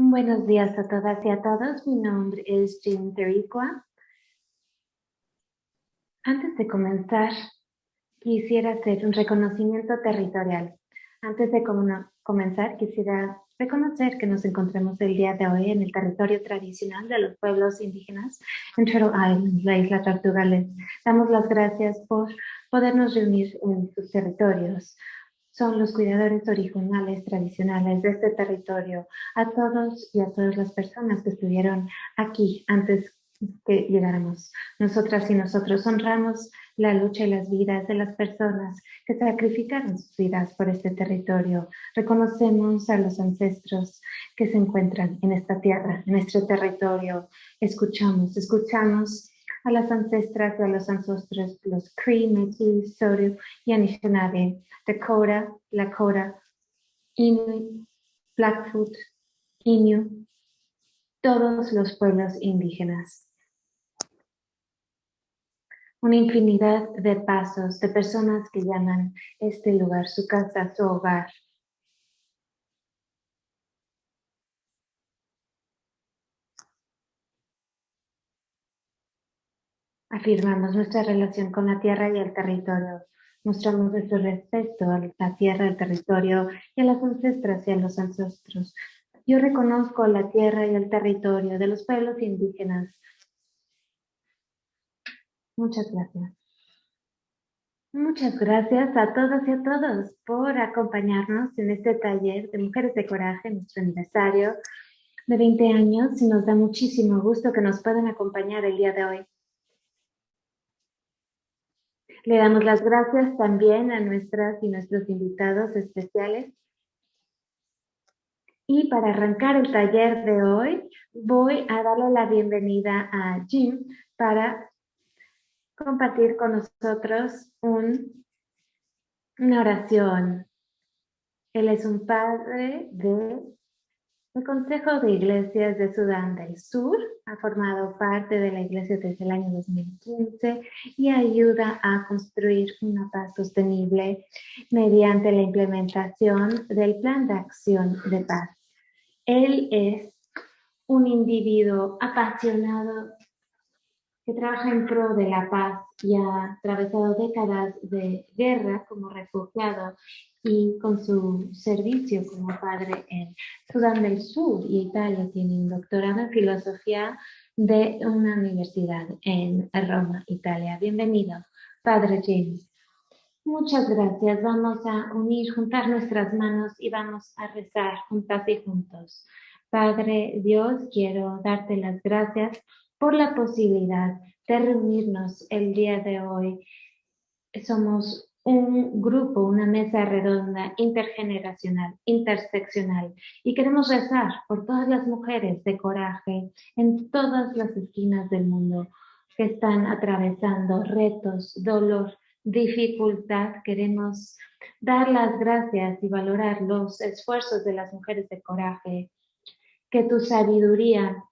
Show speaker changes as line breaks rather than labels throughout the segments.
Buenos días a todas y a todos. Mi nombre es Jim Tericua. Antes de comenzar, quisiera hacer un reconocimiento territorial. Antes de comenzar, quisiera reconocer que nos encontramos el día de hoy en el territorio tradicional de los pueblos indígenas en Turtle Island, la isla Tortuga. Les damos las gracias por podernos reunir en sus territorios son los cuidadores originales tradicionales de este territorio, a todos y a todas las personas que estuvieron aquí antes que llegáramos. Nosotras y nosotros honramos la lucha y las vidas de las personas que sacrificaron sus vidas por este territorio. Reconocemos a los ancestros que se encuentran en esta tierra, en este territorio. Escuchamos, escuchamos a las ancestras, a los ancestros, los Cree, Métis, Sioux y Anishinaabe, Dakota, Lakota, Inuit, Blackfoot, Innu, todos los pueblos indígenas. Una infinidad de pasos de personas que llaman este lugar su casa, su hogar, Afirmamos nuestra relación con la tierra y el territorio. Mostramos nuestro respeto a la tierra, al territorio y a las ancestras y a los ancestros. Yo reconozco la tierra y el territorio de los pueblos indígenas. Muchas gracias. Muchas gracias a todas y a todos por acompañarnos en este taller de Mujeres de Coraje, nuestro aniversario de 20 años y nos da muchísimo gusto que nos puedan acompañar el día de hoy. Le damos las gracias también a nuestras y nuestros invitados especiales. Y para arrancar el taller de hoy, voy a darle la bienvenida a Jim para compartir con nosotros un, una oración. Él es un padre de el Consejo de Iglesias de Sudán del Sur ha formado parte de la iglesia desde el año 2015 y ayuda a construir una paz sostenible mediante la implementación del Plan de Acción de Paz. Él es un individuo apasionado que trabaja en pro de la paz y ha atravesado décadas de guerra como refugiado y con su servicio como padre en Sudán del Sur y Italia tiene un doctorado en filosofía de una universidad en Roma, Italia. Bienvenido, Padre James. Muchas gracias. Vamos a unir, juntar nuestras manos y vamos a rezar juntas y juntos. Padre Dios, quiero darte las gracias por la posibilidad de reunirnos el día de hoy. Somos un grupo, una mesa redonda intergeneracional, interseccional y queremos rezar por todas las mujeres de coraje en todas las esquinas del mundo que están atravesando retos, dolor, dificultad. Queremos dar las gracias y valorar los esfuerzos de las mujeres de coraje, que tu sabiduría,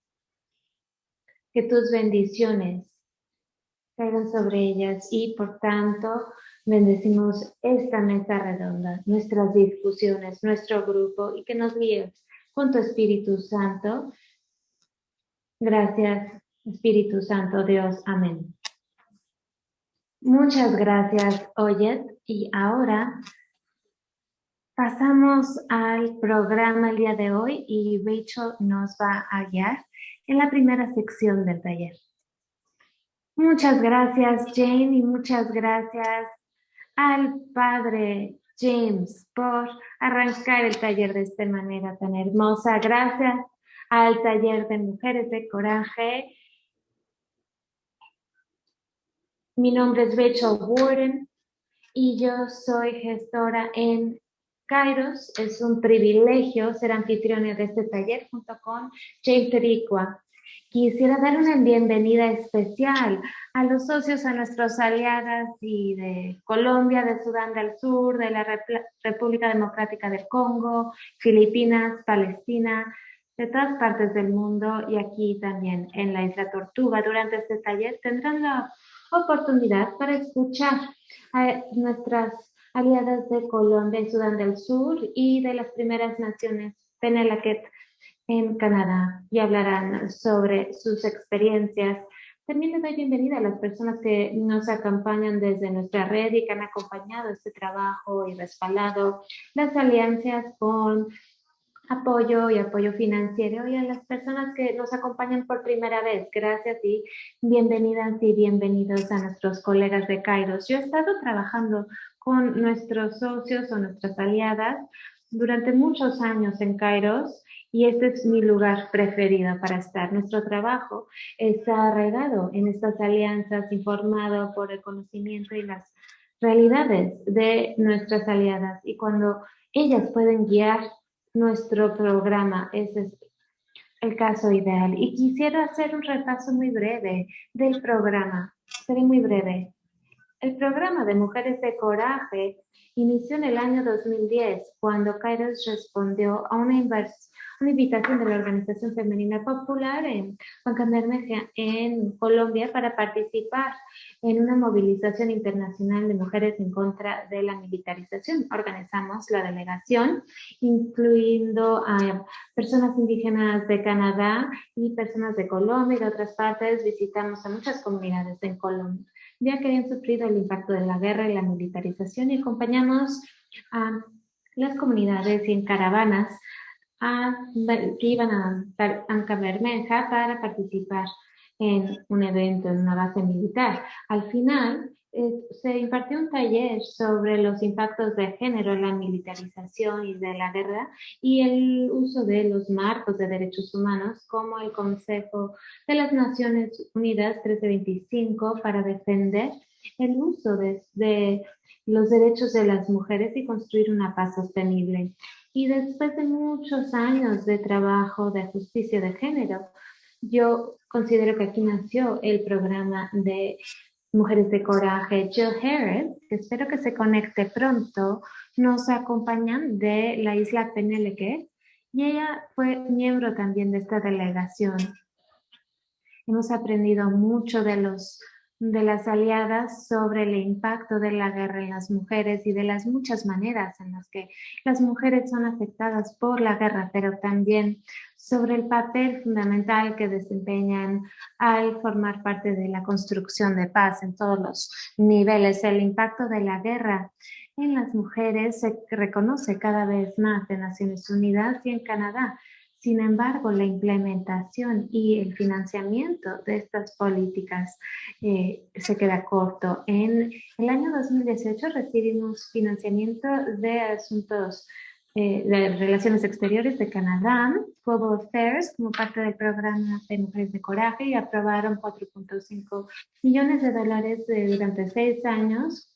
que tus bendiciones caigan sobre ellas y por tanto Bendecimos esta mesa redonda, nuestras discusiones, nuestro grupo y que nos guíes con tu Espíritu Santo. Gracias, Espíritu Santo Dios. Amén. Muchas gracias, Oyet. Y ahora pasamos al programa el día de hoy y Rachel nos va a guiar en la primera sección del taller. Muchas gracias, Jane, y muchas gracias al padre James por arrancar el taller de esta manera tan hermosa. Gracias al taller de Mujeres de Coraje. Mi nombre es Rachel Warden y yo soy gestora en Kairos. Es un privilegio ser anfitriona de este taller junto con James Tericua. Quisiera dar una bienvenida especial a los socios, a nuestros aliadas y de Colombia, de Sudán del Sur, de la República Democrática del Congo, Filipinas, Palestina, de todas partes del mundo y aquí también en la isla Tortuga. Durante este taller tendrán la oportunidad para escuchar a nuestras aliadas de Colombia y Sudán del Sur y de las primeras naciones Penelaquet en Canadá y hablarán sobre sus experiencias. También les doy bienvenida a las personas que nos acompañan desde nuestra red y que han acompañado este trabajo y respaldado las alianzas con apoyo y apoyo financiero y a las personas que nos acompañan por primera vez. Gracias y bienvenidas y bienvenidos a nuestros colegas de Kairos. Yo he estado trabajando con nuestros socios o nuestras aliadas durante muchos años en Kairos y este es mi lugar preferido para estar. Nuestro trabajo está arraigado en estas alianzas, informado por el conocimiento y las realidades de nuestras aliadas y cuando ellas pueden guiar nuestro programa. Ese es el caso ideal. Y quisiera hacer un repaso muy breve del programa. Seré muy breve. El programa de Mujeres de Coraje inició en el año 2010 cuando Kairos respondió a una una invitación de la Organización Femenina Popular en Juan en Colombia para participar en una movilización internacional de mujeres en contra de la militarización. Organizamos la delegación, incluyendo a personas indígenas de Canadá y personas de Colombia y de otras partes. Visitamos a muchas comunidades en Colombia ya que habían sufrido el impacto de la guerra y la militarización y acompañamos a las comunidades y en caravanas que iban a Anca Bermeja para participar en un evento en una base militar. Al final, se impartió un taller sobre los impactos de género en la militarización y de la guerra y el uso de los marcos de derechos humanos como el Consejo de las Naciones Unidas 1325 para defender el uso de, de los derechos de las mujeres y construir una paz sostenible. Y después de muchos años de trabajo de justicia de género, yo considero que aquí nació el programa de Mujeres de Coraje. Jill Harris, que espero que se conecte pronto, nos acompañan de la isla Peneleque y ella fue miembro también de esta delegación. Hemos aprendido mucho de los de las aliadas sobre el impacto de la guerra en las mujeres y de las muchas maneras en las que las mujeres son afectadas por la guerra, pero también sobre el papel fundamental que desempeñan al formar parte de la construcción de paz en todos los niveles. El impacto de la guerra en las mujeres se reconoce cada vez más en Naciones Unidas y en Canadá sin embargo, la implementación y el financiamiento de estas políticas eh, se queda corto. En el año 2018 recibimos financiamiento de asuntos eh, de Relaciones Exteriores de Canadá, Global Affairs, como parte del programa de Mujeres de Coraje y aprobaron 4.5 millones de dólares durante seis años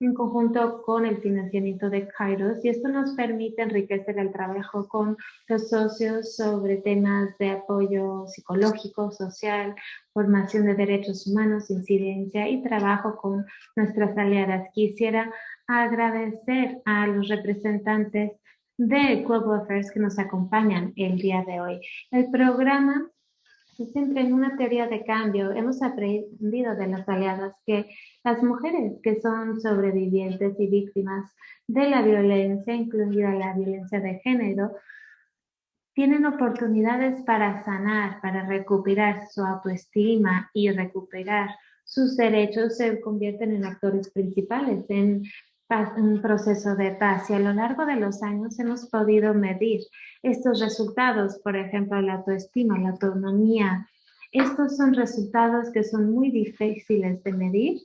en conjunto con el financiamiento de Kairos y esto nos permite enriquecer el trabajo con los socios sobre temas de apoyo psicológico, social, formación de derechos humanos, incidencia y trabajo con nuestras aliadas. Quisiera agradecer a los representantes de Global Affairs que nos acompañan el día de hoy. El programa se centra en una teoría de cambio. Hemos aprendido de las aliadas que las mujeres que son sobrevivientes y víctimas de la violencia, incluida la violencia de género, tienen oportunidades para sanar, para recuperar su autoestima y recuperar sus derechos, se convierten en actores principales en un proceso de paz y a lo largo de los años hemos podido medir estos resultados, por ejemplo, la autoestima, la autonomía. Estos son resultados que son muy difíciles de medir,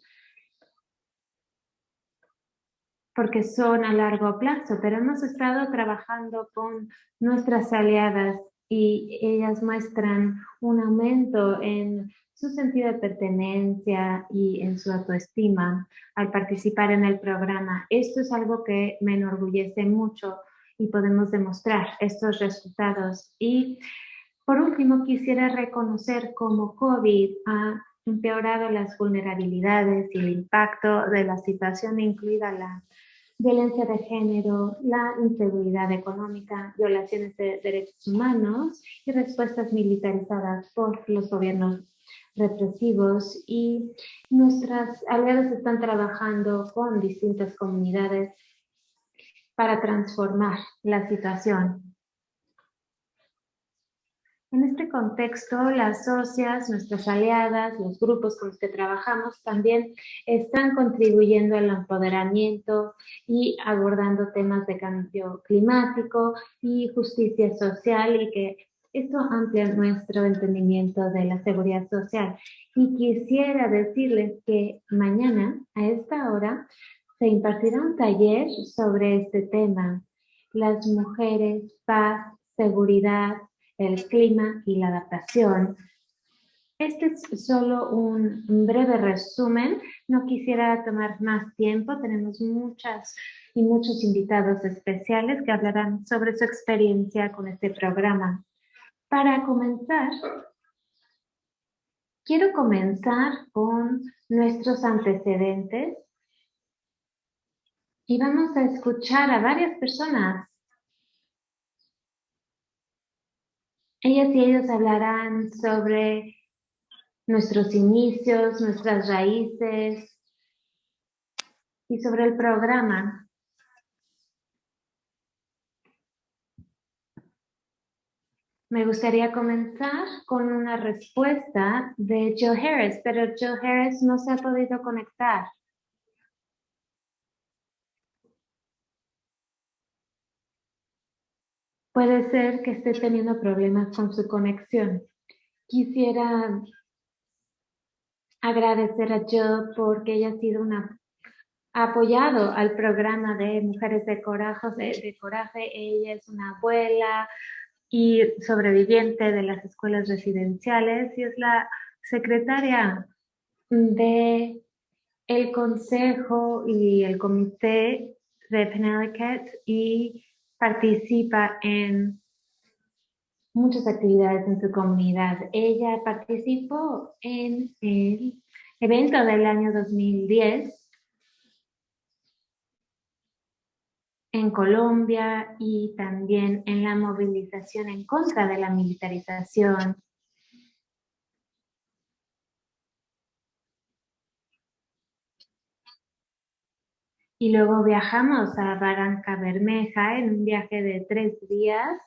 porque son a largo plazo, pero hemos estado trabajando con nuestras aliadas y ellas muestran un aumento en su sentido de pertenencia y en su autoestima al participar en el programa. Esto es algo que me enorgullece mucho y podemos demostrar estos resultados. Y por último, quisiera reconocer cómo COVID ha empeorado las vulnerabilidades y el impacto de la situación, incluida la violencia de género, la inseguridad económica, violaciones de derechos humanos y respuestas militarizadas por los gobiernos represivos y nuestras aliadas están trabajando con distintas comunidades para transformar la situación. En este contexto, las socias, nuestras aliadas, los grupos con los que trabajamos también están contribuyendo al empoderamiento y abordando temas de cambio climático y justicia social y que esto amplia nuestro entendimiento de la seguridad social. Y quisiera decirles que mañana a esta hora se impartirá un taller sobre este tema. Las mujeres, paz, seguridad, el clima y la adaptación. Este es solo un breve resumen. No quisiera tomar más tiempo. Tenemos muchas y muchos invitados especiales que hablarán sobre su experiencia con este programa. Para comenzar, quiero comenzar con nuestros antecedentes y vamos a escuchar a varias personas Ellas y ellos hablarán sobre nuestros inicios, nuestras raíces y sobre el programa. Me gustaría comenzar con una respuesta de Joe Harris, pero Joe Harris no se ha podido conectar. Puede ser que esté teniendo problemas con su conexión. Quisiera agradecer a Jo porque ella ha sido una apoyado al programa de Mujeres de Coraje, de, Coraje. Ella es una abuela y sobreviviente de las escuelas residenciales y es la secretaria de el consejo y el comité de Penelicat y participa en muchas actividades en su comunidad. Ella participó en el evento del año 2010 en Colombia y también en la movilización en contra de la militarización. Y luego viajamos a Barranca Bermeja en un viaje de tres días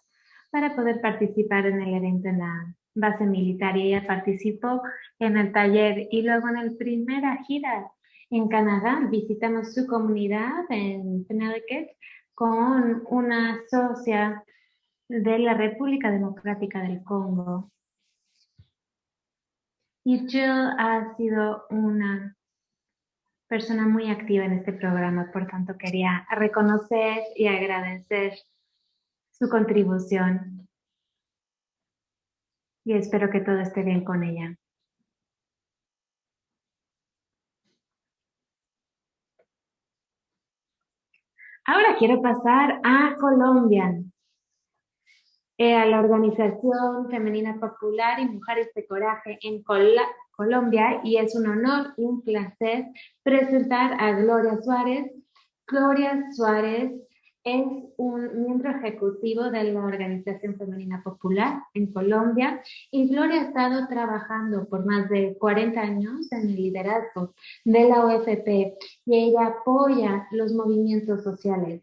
para poder participar en el evento en la base militar y ella participó en el taller. Y luego en la primera gira en Canadá visitamos su comunidad en Connecticut con una socia de la República Democrática del Congo. Y Jill ha sido una persona muy activa en este programa, por tanto quería reconocer y agradecer su contribución y espero que todo esté bien con ella. Ahora quiero pasar a Colombia, eh, a la Organización Femenina Popular y Mujeres de Coraje en Colombia Colombia y es un honor y un placer presentar a Gloria Suárez. Gloria Suárez es un miembro ejecutivo de la Organización Femenina Popular en Colombia y Gloria ha estado trabajando por más de 40 años en el liderazgo de la OFP y ella apoya los movimientos sociales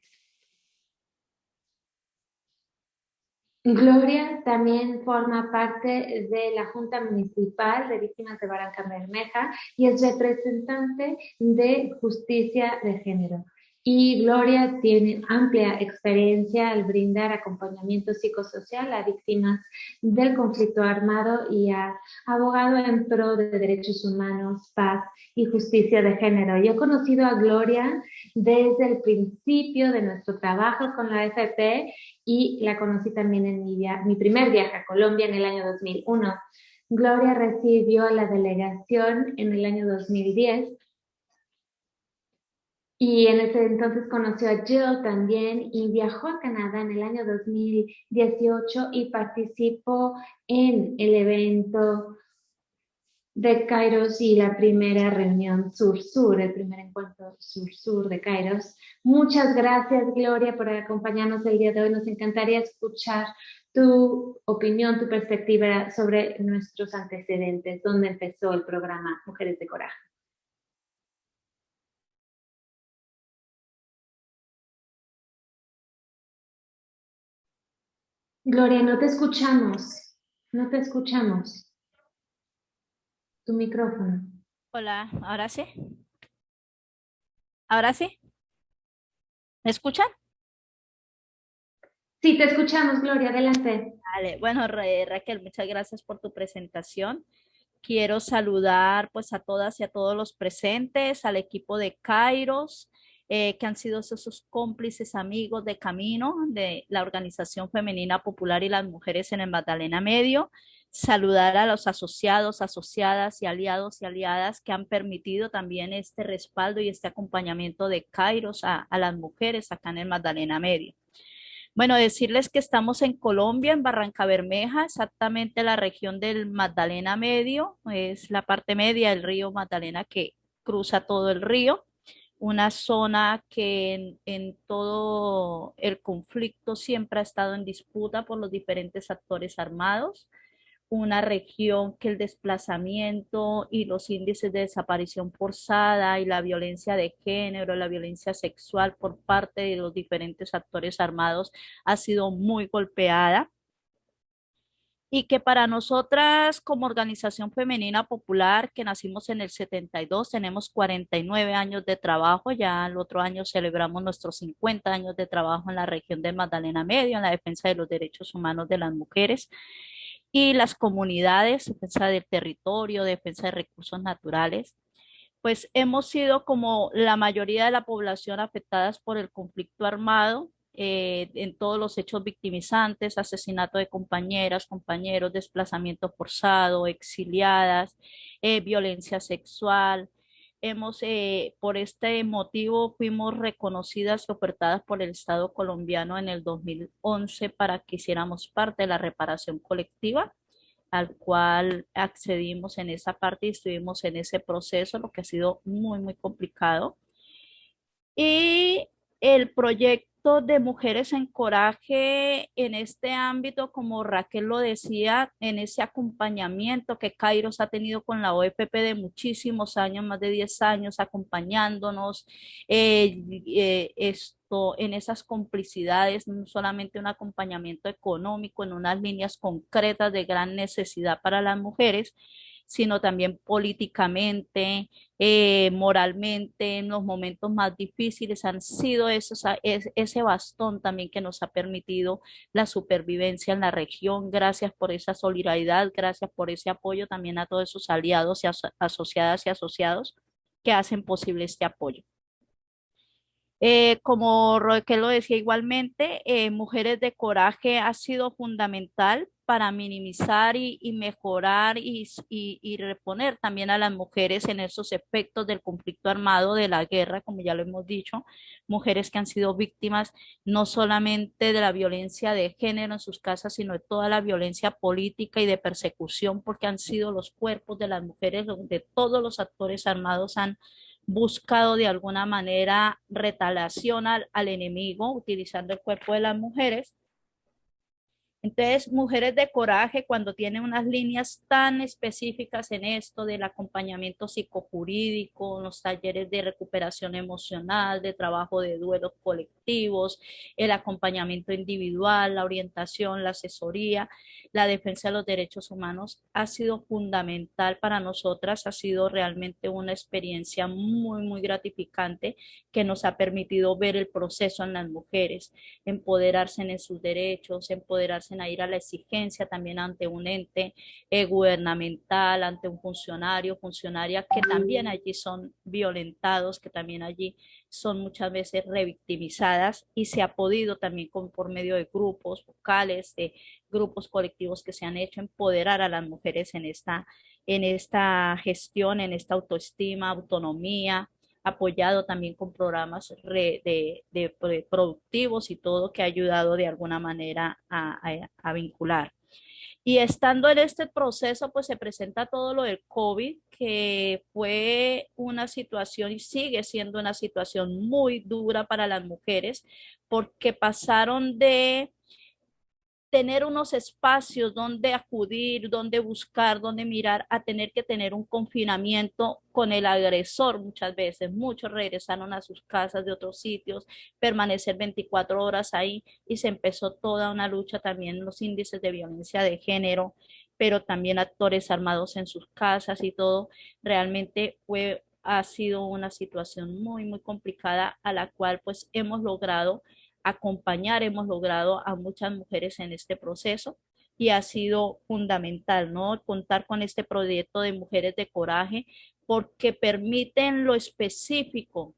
Gloria también forma parte de la Junta Municipal de Víctimas de Barranca Bermeja y es representante de Justicia de Género. Y Gloria tiene amplia experiencia al brindar acompañamiento psicosocial a víctimas del conflicto armado y ha abogado en pro de derechos humanos, paz y justicia de género. Yo he conocido a Gloria desde el principio de nuestro trabajo con la FP y la conocí también en mi, mi primer viaje a Colombia en el año 2001. Gloria recibió la delegación en el año 2010 y en ese entonces conoció a Jill también y viajó a Canadá en el año 2018 y participó en el evento de Kairos y la primera reunión Sur-Sur, el primer encuentro Sur-Sur de Kairos. Muchas gracias, Gloria, por acompañarnos el día de hoy. Nos encantaría escuchar tu opinión, tu perspectiva sobre nuestros antecedentes, dónde empezó el programa Mujeres de Coraje. Gloria, no te escuchamos. No te escuchamos. Tu micrófono.
Hola, ¿ahora sí? ¿Ahora sí? ¿Me escuchan?
Sí, te escuchamos, Gloria, adelante.
Vale, bueno, Raquel, muchas gracias por tu presentación. Quiero saludar pues a todas y a todos los presentes, al equipo de Kairos, eh, que han sido esos cómplices amigos de camino de la Organización Femenina Popular y las Mujeres en el Magdalena Medio. Saludar a los asociados, asociadas y aliados y aliadas que han permitido también este respaldo y este acompañamiento de Kairos a, a las mujeres acá en el Magdalena Medio. Bueno, decirles que estamos en Colombia, en Barranca Bermeja, exactamente la región del Magdalena Medio, es la parte media del río Magdalena que cruza todo el río, una zona que en, todo el conflicto siempre ha estado en disputa por los diferentes actores armados, una región que el desplazamiento y los índices de desaparición forzada y la violencia de género, la violencia sexual por parte de los diferentes actores armados ha sido muy golpeada y que para nosotras como organización femenina popular que nacimos en el 72 tenemos 49 años de trabajo, ya el otro año celebramos nuestros 50 años de trabajo en la región de Magdalena Medio en la defensa de los derechos humanos de las mujeres y las comunidades, defensa del territorio, defensa de recursos naturales, pues hemos sido como la mayoría de la población afectadas por el conflicto armado eh, en todos los hechos victimizantes, asesinato de compañeras, compañeros, desplazamiento forzado, exiliadas, eh, violencia sexual, hemos, eh, por este motivo, fuimos reconocidas y ofertadas por el Estado colombiano en el 2011 para que hiciéramos parte de la reparación colectiva, al cual accedimos en esa parte y estuvimos en ese proceso, lo que ha sido muy, muy complicado. Y el proyecto de mujeres en coraje en este ámbito, como Raquel lo decía, en ese acompañamiento que Kairos ha tenido con la OFP de muchísimos años, más de 10 años, acompañándonos, eh, eh, en esas complicidades, no solamente un acompañamiento económico en unas líneas concretas de gran necesidad para las mujeres, sino también políticamente, eh, moralmente, en los momentos más difíciles, han sido esos, ese bastón también que nos ha permitido la supervivencia en la región. Gracias por esa solidaridad, gracias por ese apoyo también a todos esos aliados y asociadas y asociados que hacen posible este apoyo. Eh, como Raquel lo decía igualmente, eh, Mujeres de Coraje ha sido fundamental para minimizar y, mejorar y, y, reponer también a las mujeres en esos efectos del conflicto armado, de la guerra, como ya lo hemos dicho, mujeres que han sido víctimas no solamente de la violencia de género en sus casas, sino de toda la violencia política y de persecución, porque han sido los cuerpos de las mujeres donde todos los actores armados han buscado de alguna manera retalación al, al enemigo utilizando el cuerpo de las mujeres entonces, mujeres de coraje, cuando tienen unas líneas tan específicas en esto del acompañamiento psicojurídico, los talleres de recuperación emocional, de trabajo de duelos colectivos, el acompañamiento individual, la orientación, la asesoría, la defensa de los derechos humanos, ha sido fundamental para nosotras, ha sido realmente una experiencia muy, muy gratificante que nos ha permitido ver el proceso en las mujeres, empoderarse en sus derechos, empoderarse a ir a la exigencia también ante un ente eh, gubernamental, ante un funcionario, funcionaria que también allí son violentados, que también allí son muchas veces revictimizadas y se ha podido también con, por medio de grupos vocales, de grupos colectivos que se han hecho empoderar a las mujeres en esta, en esta gestión, en esta autoestima, autonomía, apoyado también con programas de, de, productivos y todo que ha ayudado de alguna manera a, a, vincular. Y estando en este proceso, pues se presenta todo lo del COVID, que fue una situación y sigue siendo una situación muy dura para las mujeres, porque pasaron de tener unos espacios donde acudir, donde buscar, donde mirar, a tener que tener un confinamiento con el agresor muchas veces. Muchos regresaron a sus casas de otros sitios, permanecer 24 horas ahí y se empezó toda una lucha también los índices de violencia de género, pero también actores armados en sus casas y todo. Realmente fue, ha sido una situación muy, muy complicada a la cual pues hemos logrado acompañar, hemos logrado a muchas mujeres en este proceso y ha sido fundamental, ¿no? Contar con este proyecto de Mujeres de Coraje porque permiten lo específico,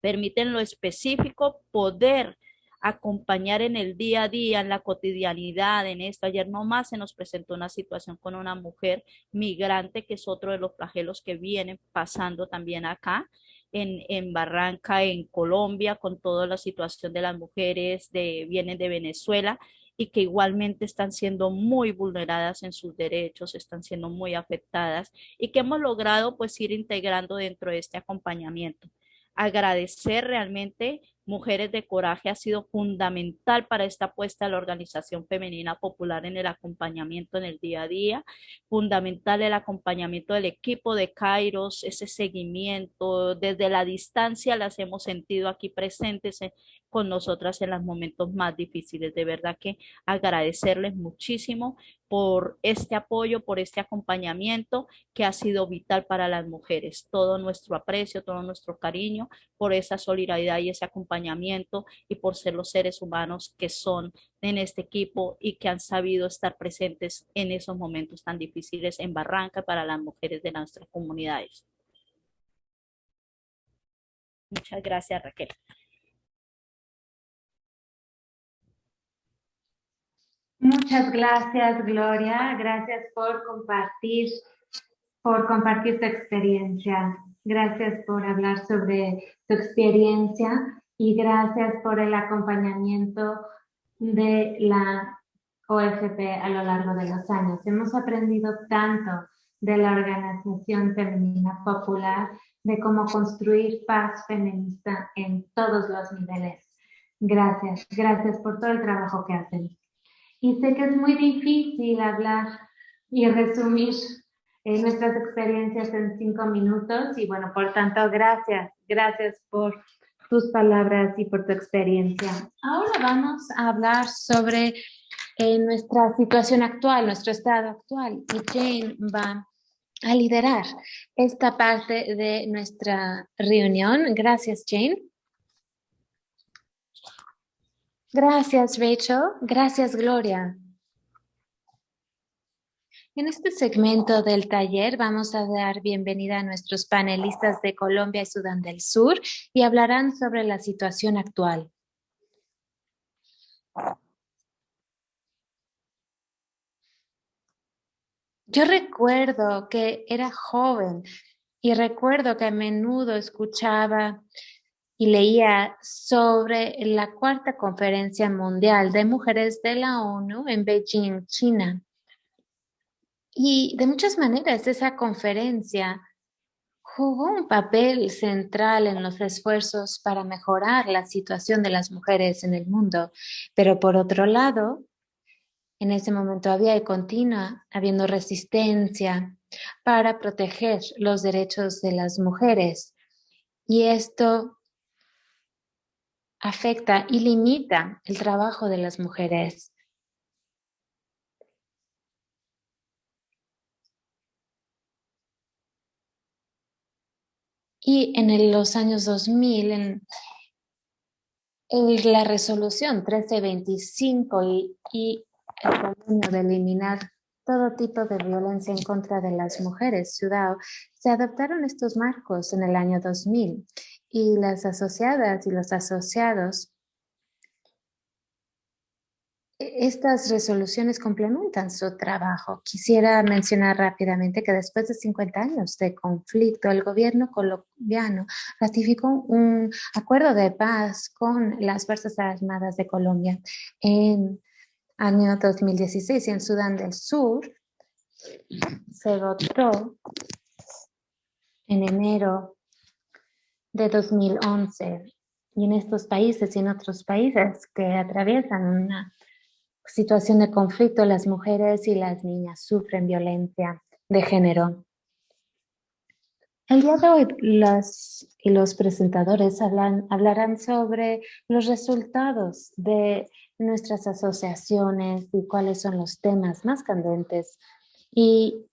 permiten lo específico poder acompañar en el día a día, en la cotidianidad, en esto. Ayer nomás se nos presentó una situación con una mujer migrante, que es otro de los flagelos que vienen pasando también acá. En, en, Barranca, en Colombia, con toda la situación de las mujeres de vienen de Venezuela y que igualmente están siendo muy vulneradas en sus derechos, están siendo muy afectadas y que hemos logrado pues ir integrando dentro de este acompañamiento. Agradecer realmente Mujeres de Coraje ha sido fundamental para esta apuesta de la Organización Femenina Popular en el acompañamiento en el día a día, fundamental el acompañamiento del equipo de Kairos, ese seguimiento, desde la distancia las hemos sentido aquí presentes con nosotras en los momentos más difíciles. De verdad que agradecerles muchísimo por este apoyo, por este acompañamiento que ha sido vital para las mujeres. Todo nuestro aprecio, todo nuestro cariño por esa solidaridad y ese acompañamiento y por ser los seres humanos que son en este equipo y que han sabido estar presentes en esos momentos tan difíciles en Barranca para las mujeres de nuestras comunidades. Muchas gracias, Raquel.
Muchas gracias, Gloria. Gracias por compartir, por compartir tu experiencia. Gracias por hablar sobre tu experiencia y gracias por el acompañamiento de la OFP a lo largo de los años. Hemos aprendido tanto de la Organización Femenina Popular, de cómo construir paz feminista en todos los niveles. Gracias, gracias por todo el trabajo que hacen. Y sé que es muy difícil hablar y resumir eh, nuestras experiencias en cinco minutos y bueno, por tanto, gracias, gracias por tus palabras y por tu experiencia. Ahora vamos a hablar sobre eh, nuestra situación actual, nuestro estado actual y Jane va a liderar esta parte de nuestra reunión. Gracias, Jane. Gracias, Rachel. Gracias, Gloria. En este segmento del taller vamos a dar bienvenida a nuestros panelistas de Colombia y Sudán del Sur y hablarán sobre la situación actual. Yo recuerdo que era joven y recuerdo que a menudo escuchaba y leía sobre la cuarta conferencia mundial de mujeres de la ONU en Beijing, China. Y de muchas maneras esa conferencia jugó un papel central en los esfuerzos para mejorar la situación de las mujeres en el mundo. Pero por otro lado, en ese momento había y continua habiendo resistencia para proteger los derechos de las mujeres. Y esto afecta y limita el trabajo de las mujeres. Y en los años 2000, en, la resolución 1325 y, y el convenio de eliminar todo tipo de violencia en contra de las mujeres, ciudad, se adoptaron estos marcos en el año 2000 y las asociadas y los asociados, e-, estas resoluciones complementan su trabajo. Quisiera mencionar rápidamente que después de 50 años de conflicto, el gobierno colombiano ratificó un acuerdo de paz con las Fuerzas Armadas de Colombia en año 2016 y en Sudán del Sur se votó en enero de 2011. Y en estos países y en otros países que atraviesan una situación de conflicto, las mujeres y las niñas sufren violencia de género. El día de hoy las y los presentadores hablan, hablarán sobre los resultados de nuestras asociaciones y cuáles son los temas más candentes y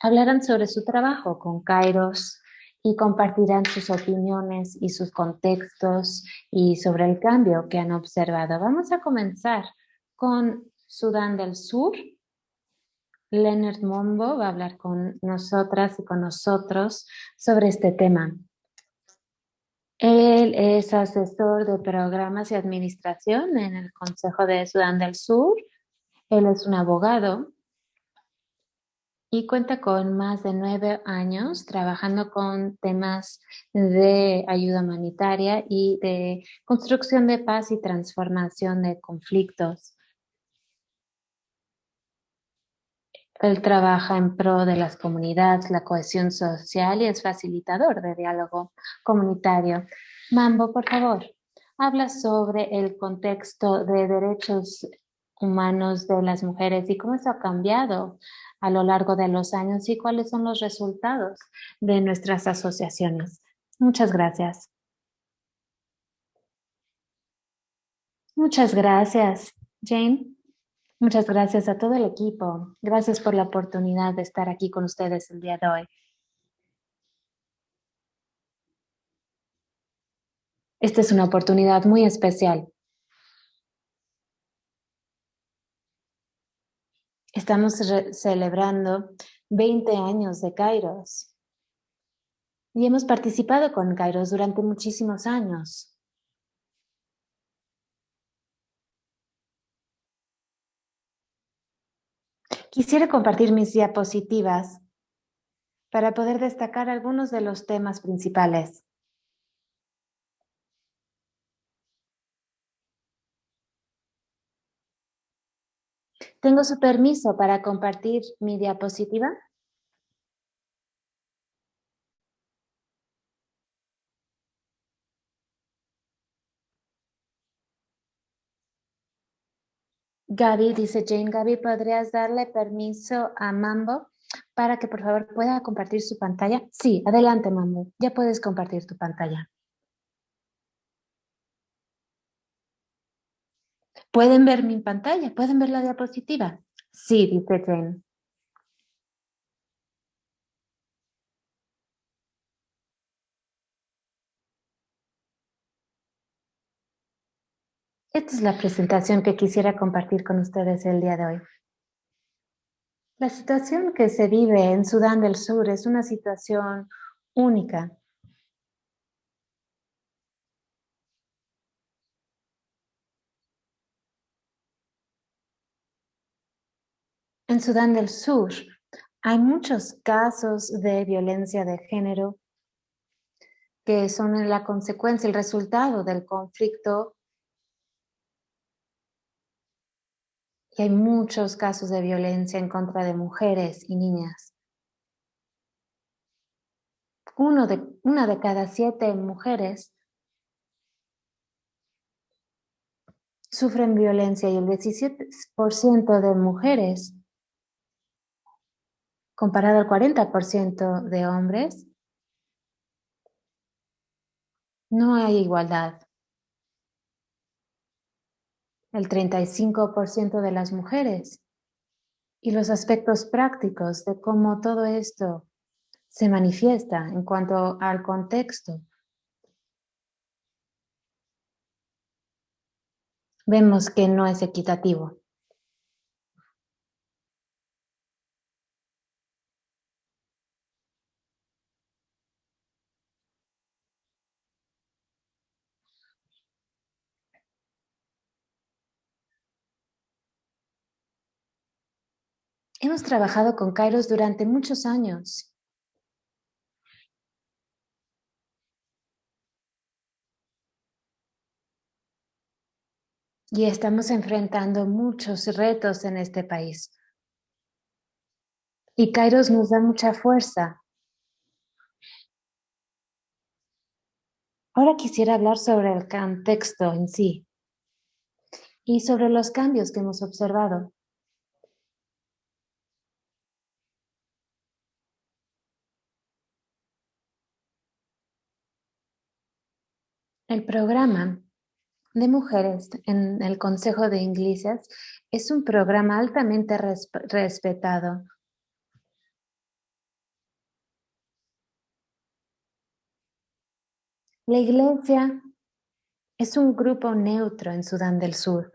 hablarán sobre su trabajo con Kairos y compartirán sus opiniones y sus contextos y sobre el cambio que han observado. Vamos a comenzar con Sudán del Sur. Leonard Mombo va a hablar con nosotras y con nosotros sobre este tema. Él es asesor de programas y administración en el Consejo de Sudán del Sur. Él es un abogado y cuenta con más de nueve años trabajando con temas de ayuda humanitaria y de construcción de paz y transformación de conflictos. Él trabaja en pro de las comunidades, la cohesión social y es facilitador de diálogo comunitario. Mambo, por favor, habla sobre el contexto de derechos humanos de las mujeres y cómo eso ha cambiado a lo largo de los años y cuáles son los resultados de nuestras asociaciones. Muchas gracias. Muchas gracias, Jane. Muchas gracias a todo el equipo. Gracias por la oportunidad de estar aquí con ustedes el día de hoy. Esta es una oportunidad muy especial. Estamos celebrando 20 años de Kairos y hemos participado con Kairos durante muchísimos años. Quisiera compartir mis diapositivas para poder destacar algunos de los temas principales. ¿Tengo su permiso para compartir mi diapositiva? Gaby, dice Jane, Gaby, ¿podrías darle permiso a Mambo para que por favor pueda compartir su pantalla? Sí, adelante Mambo, ya puedes compartir tu pantalla. ¿Pueden ver mi pantalla? ¿Pueden ver la diapositiva? Sí, dice Jane. Esta es la presentación que quisiera compartir con ustedes el día de hoy. La situación que se vive en Sudán del Sur es una situación única. En Sudán del Sur hay muchos casos de violencia de género que son la consecuencia, el resultado del conflicto y hay muchos casos de violencia en contra de mujeres y niñas. De, una de cada siete mujeres sufren violencia y el 17% de mujeres, comparado al 40% de hombres, no hay igualdad el 35% de las mujeres y los aspectos prácticos de cómo todo esto se manifiesta en cuanto al contexto. Vemos que no es equitativo. Hemos trabajado con Kairos durante muchos años. Y estamos enfrentando muchos retos en este país. Y Kairos nos da mucha fuerza. Ahora quisiera hablar sobre el contexto en sí y sobre los cambios que hemos observado. El programa de mujeres en el Consejo de Iglesias es un programa altamente respetado. La iglesia es un grupo neutro en Sudán del Sur.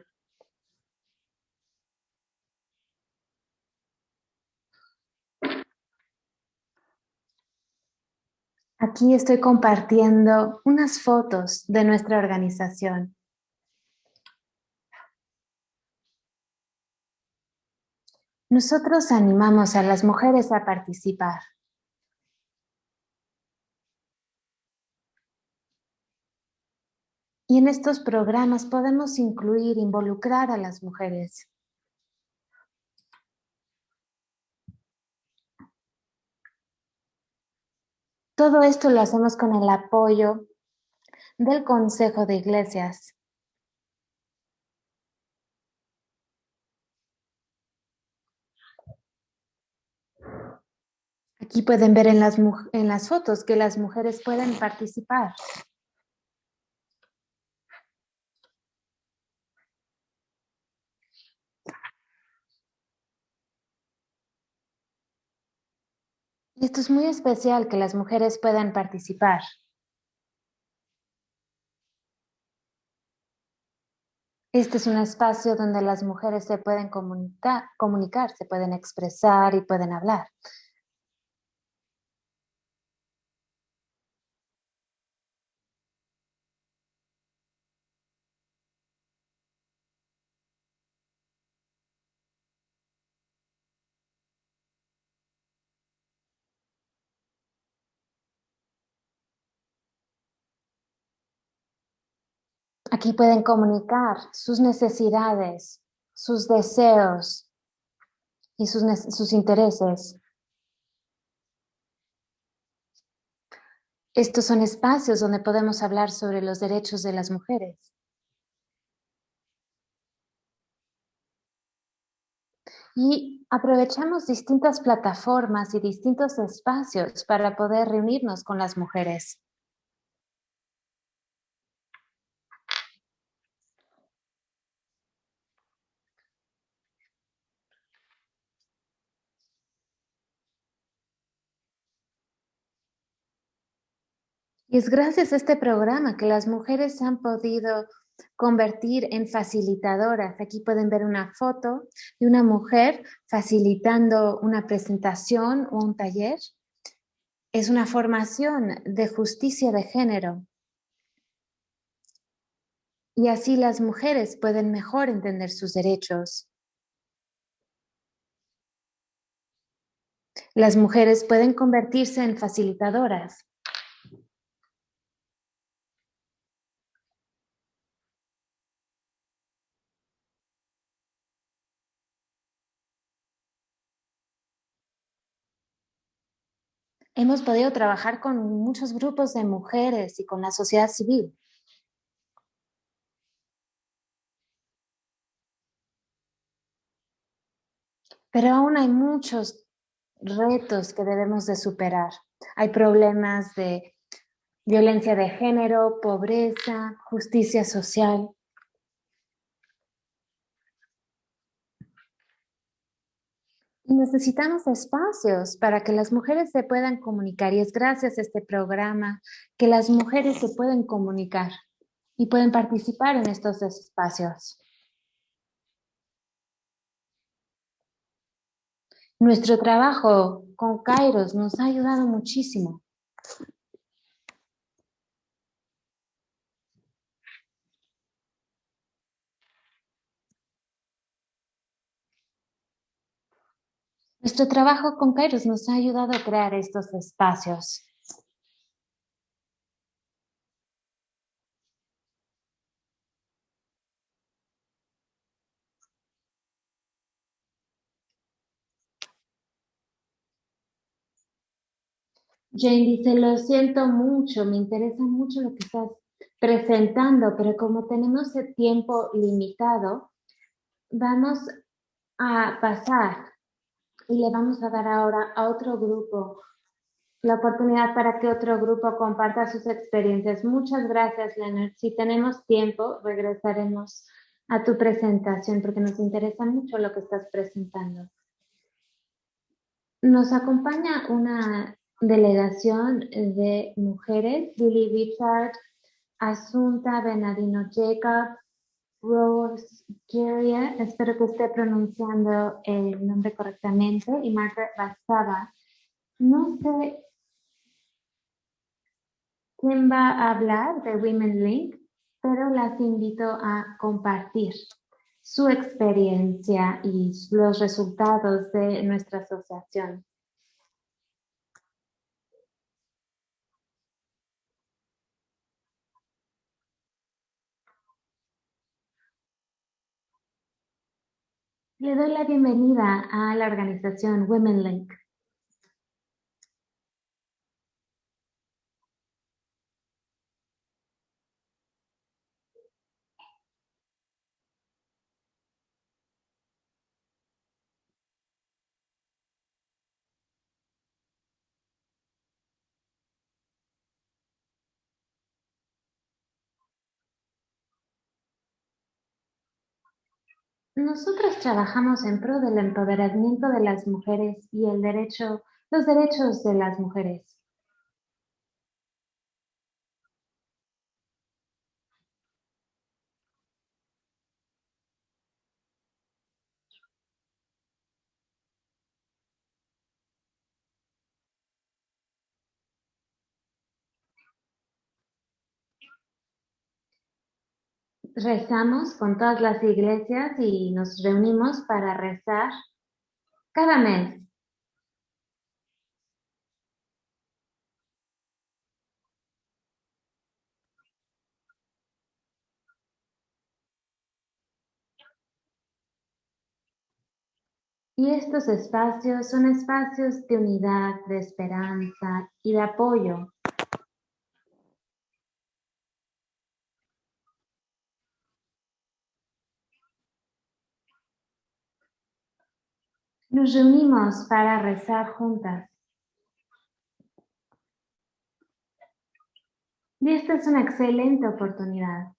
Aquí estoy compartiendo unas fotos de nuestra organización. Nosotros animamos a las mujeres a participar. Y en estos programas podemos incluir, involucrar a las mujeres. Todo esto lo hacemos con el apoyo del Consejo de Iglesias. Aquí pueden ver en las, en las fotos que las mujeres pueden participar. Esto es muy especial que las mujeres puedan participar. Este es un espacio donde las mujeres se pueden comunicar, comunicar, se pueden expresar y pueden hablar. Aquí pueden comunicar sus necesidades, sus deseos y sus, sus intereses. Estos son espacios donde podemos hablar sobre los derechos de las mujeres. Y aprovechamos distintas plataformas y distintos espacios para poder reunirnos con las mujeres. Y es gracias a este programa que las mujeres se han podido convertir en facilitadoras. Aquí pueden ver una foto de una mujer facilitando una presentación o un taller. Es una formación de justicia de género. Y así las mujeres pueden mejor entender sus derechos. Las mujeres pueden convertirse en facilitadoras hemos podido trabajar con muchos grupos de mujeres y con la sociedad civil. Pero aún hay muchos retos que debemos de superar. Hay problemas de violencia de género, pobreza, justicia social. Necesitamos espacios para que las mujeres se puedan comunicar y es gracias a este programa que las mujeres se pueden comunicar y pueden participar en estos espacios. Nuestro trabajo con Kairos nos ha ayudado muchísimo. Nuestro trabajo con Kairos nos ha ayudado a crear estos espacios. Jane dice, lo siento mucho, me interesa mucho lo que estás presentando, pero como tenemos el tiempo limitado, vamos a pasar y le vamos a dar ahora a otro grupo la oportunidad para que otro grupo comparta sus experiencias. Muchas gracias, Leonard. Si tenemos tiempo, regresaremos a tu presentación porque nos interesa mucho lo que estás presentando. Nos acompaña una delegación de mujeres, Lily Richard, Asunta Benadino Jacob, Rose Geria, espero que esté pronunciando el nombre correctamente, y Margaret Bastava. No sé quién va a hablar de Women Link, pero las invito a compartir su experiencia y los resultados de nuestra asociación. Le doy la bienvenida a la organización Women Link. Nosotros trabajamos en pro del empoderamiento de las mujeres y el derecho, los derechos de las mujeres. Rezamos con todas las iglesias y nos reunimos para rezar cada mes. Y estos espacios son espacios de unidad, de esperanza y de apoyo. Nos reunimos para rezar juntas. Y esta es una excelente oportunidad.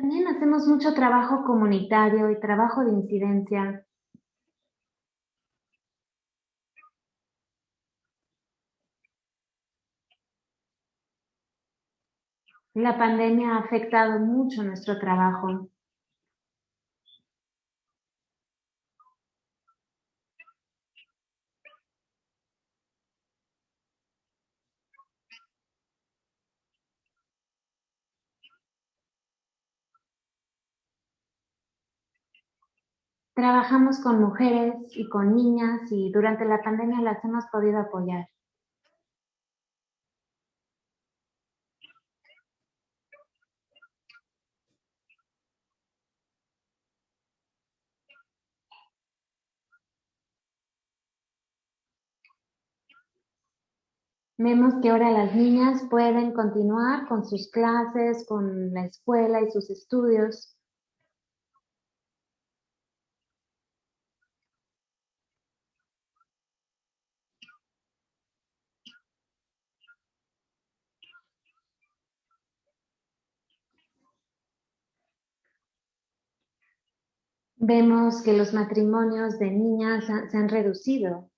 También hacemos mucho trabajo comunitario y trabajo de incidencia. La pandemia ha afectado mucho nuestro trabajo. Trabajamos con mujeres y con niñas y durante la pandemia las hemos podido apoyar. Vemos que ahora las niñas pueden continuar con sus clases, con la escuela y sus estudios. Vemos que los matrimonios de niñas se han reducido.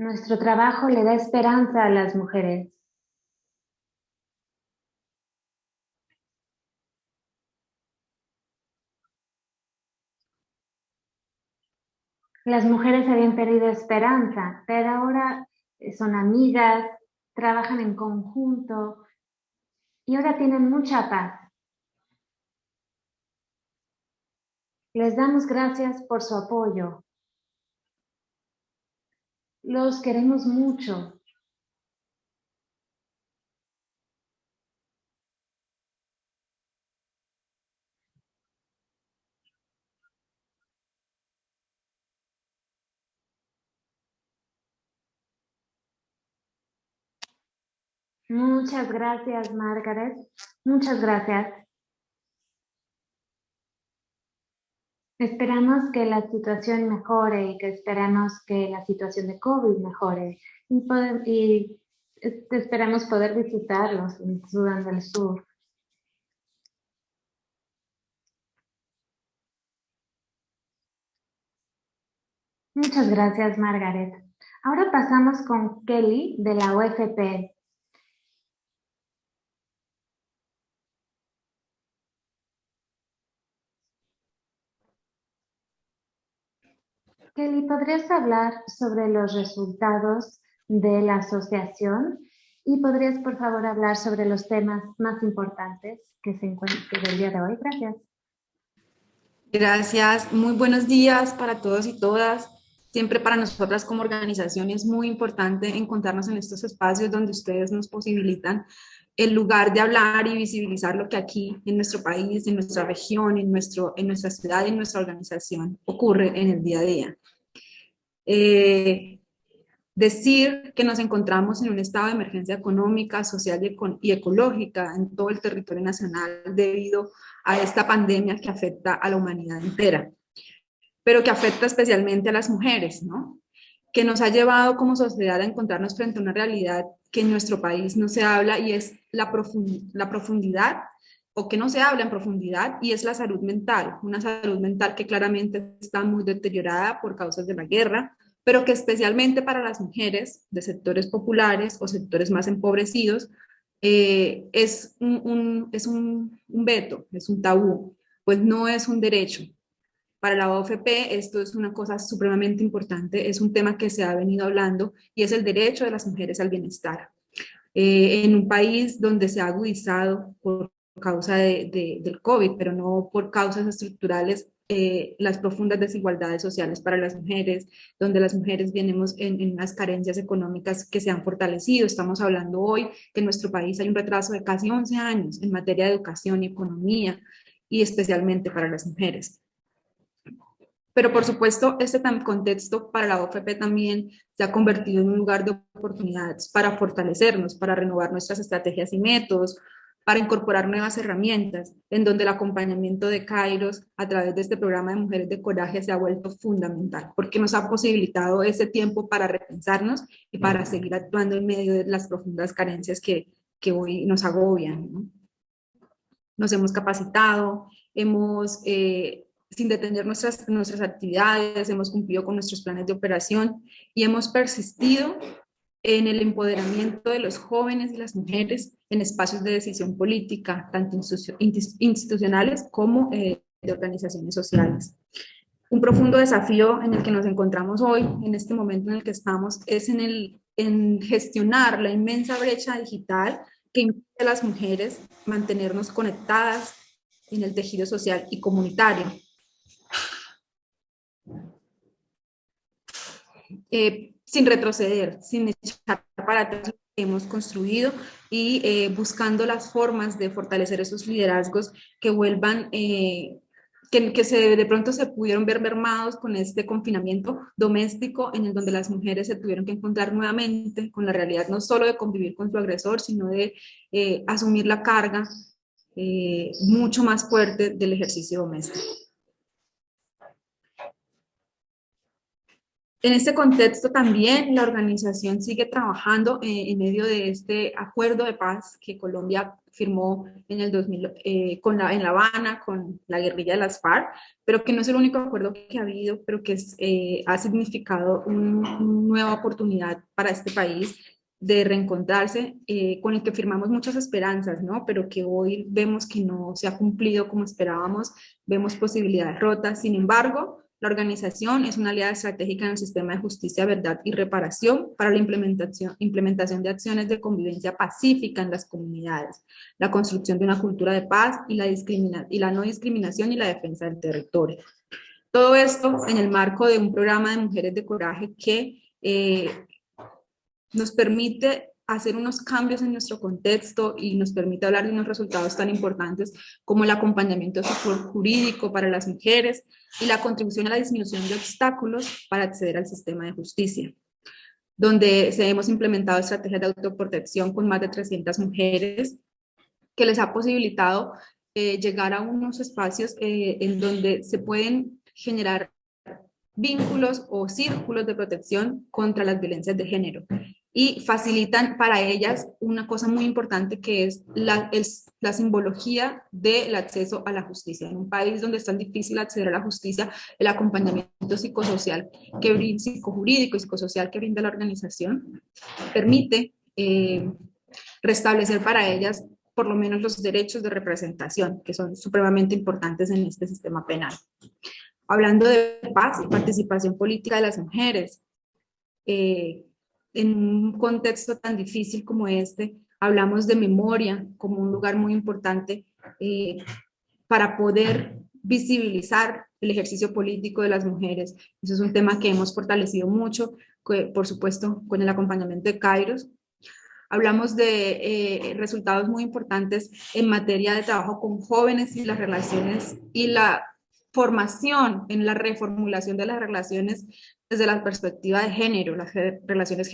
Nuestro trabajo le da esperanza a las mujeres. Las mujeres habían perdido esperanza, pero ahora son amigas, trabajan en conjunto y ahora tienen mucha paz. Les damos gracias por su apoyo. Los queremos mucho. Muchas gracias, Margaret. Muchas gracias. Esperamos que la situación mejore y que esperamos que la situación de COVID mejore y, y esperamos poder visitarlos en Sudán del Sur. Muchas gracias, Margaret. Ahora pasamos con Kelly de la UFP. Kelly, ¿podrías hablar sobre los resultados de la asociación? Y podrías, por favor, hablar sobre los temas más importantes que se encuentran el día de hoy. Gracias.
Gracias. Muy buenos días para todos y todas. Siempre para nosotras como organización es muy importante encontrarnos en estos espacios donde ustedes nos posibilitan el lugar de hablar y visibilizar lo que aquí en nuestro país, en nuestra región, en, nuestro, en nuestra ciudad, en nuestra organización ocurre en el día a día. Eh, decir que nos encontramos en un estado de emergencia económica, social y ecológica en todo el territorio nacional debido a esta pandemia que afecta a la humanidad entera, pero que afecta especialmente a las mujeres, ¿no? que nos ha llevado como sociedad a encontrarnos frente a una realidad que en nuestro país no se habla y es la, la profundidad o que no se habla en profundidad y es la salud mental, una salud mental que claramente está muy deteriorada por causas de la guerra, pero que especialmente para las mujeres de sectores populares o sectores más empobrecidos eh, es, un, es un veto, es un tabú, pues no es un derecho, para la OFP esto es una cosa supremamente importante, es un tema que se ha venido hablando y es el derecho de las mujeres al bienestar. Eh, en un país donde se ha agudizado por causa de, del COVID, pero no por causas estructurales, eh, las profundas desigualdades sociales para las mujeres, donde las mujeres venimos en, en, unas carencias económicas que se han fortalecido. Estamos hablando hoy que en nuestro país hay un retraso de casi 11 años en materia de educación y economía, y especialmente para las mujeres. Pero por supuesto, este contexto para la OFP también se ha convertido en un lugar de oportunidades para fortalecernos, para renovar nuestras estrategias y métodos, para incorporar nuevas herramientas, en donde el acompañamiento de Kairos a través de este programa de Mujeres de Coraje se ha vuelto fundamental, porque nos ha posibilitado ese tiempo para repensarnos y para seguir actuando en medio de las profundas carencias que, que hoy nos agobian. ¿no? Nos hemos capacitado, hemos eh, sin detener nuestras, nuestras actividades, hemos cumplido con nuestros planes de operación y hemos persistido en el empoderamiento de los jóvenes y las mujeres en espacios de decisión política, tanto institucionales como eh, de organizaciones sociales. Un profundo desafío en el que nos encontramos hoy, en este momento en el que estamos, es en, el, en gestionar la inmensa brecha digital que impide a las mujeres mantenernos conectadas en el tejido social y comunitario, Eh, sin retroceder, sin echar para atrás lo que hemos construido y eh, buscando las formas de fortalecer esos liderazgos que vuelvan, eh, que, que, se, de pronto se pudieron ver mermados con este confinamiento doméstico en el donde las mujeres se tuvieron que encontrar nuevamente con la realidad no solo de convivir con su agresor, sino de asumir la carga mucho más fuerte del ejercicio doméstico. En este contexto también la organización sigue trabajando eh, en medio de este acuerdo de paz que Colombia firmó en el 2000 eh, con la, en La Habana con la guerrilla de las FARC, pero que no es el único acuerdo que ha habido, pero que es, eh, ha significado una nueva oportunidad para este país de reencontrarse, con el que firmamos muchas esperanzas, ¿no? pero que hoy vemos que no se ha cumplido como esperábamos, vemos posibilidades rotas, sin embargo, la organización es una aliada estratégica en el sistema de justicia, verdad y reparación para la implementación, implementación de acciones de convivencia pacífica en las comunidades, la construcción de una cultura de paz y la, no discriminación y la defensa del territorio. Todo esto en el marco de un programa de mujeres de coraje que eh, nos permite hacer unos cambios en nuestro contexto y nos permite hablar de unos resultados tan importantes como el acompañamiento jurídico para las mujeres y la contribución a la disminución de obstáculos para acceder al sistema de justicia, donde se hemos implementado estrategias de autoprotección con más de 300 mujeres que les ha posibilitado eh, llegar a unos espacios eh, en donde se pueden generar vínculos o círculos de protección contra las violencias de género y facilitan para ellas una cosa muy importante que es la, la simbología del acceso a la justicia. En un país donde es tan difícil acceder a la justicia, el acompañamiento psicosocial, que brinda, psicojurídico y psicosocial que brinda la organización, permite eh, restablecer para ellas por lo menos los derechos de representación, que son supremamente importantes en este sistema penal. Hablando de paz y participación política de las mujeres, eh, en un contexto tan difícil como este, hablamos de memoria como un lugar muy importante eh, para poder visibilizar el ejercicio político de las mujeres. Eso es un tema que hemos fortalecido mucho, por supuesto, con el acompañamiento de Kairos. Hablamos de eh, resultados muy importantes en materia de trabajo con jóvenes y las relaciones y la formación en la reformulación de las relaciones desde la perspectiva de género, las relaciones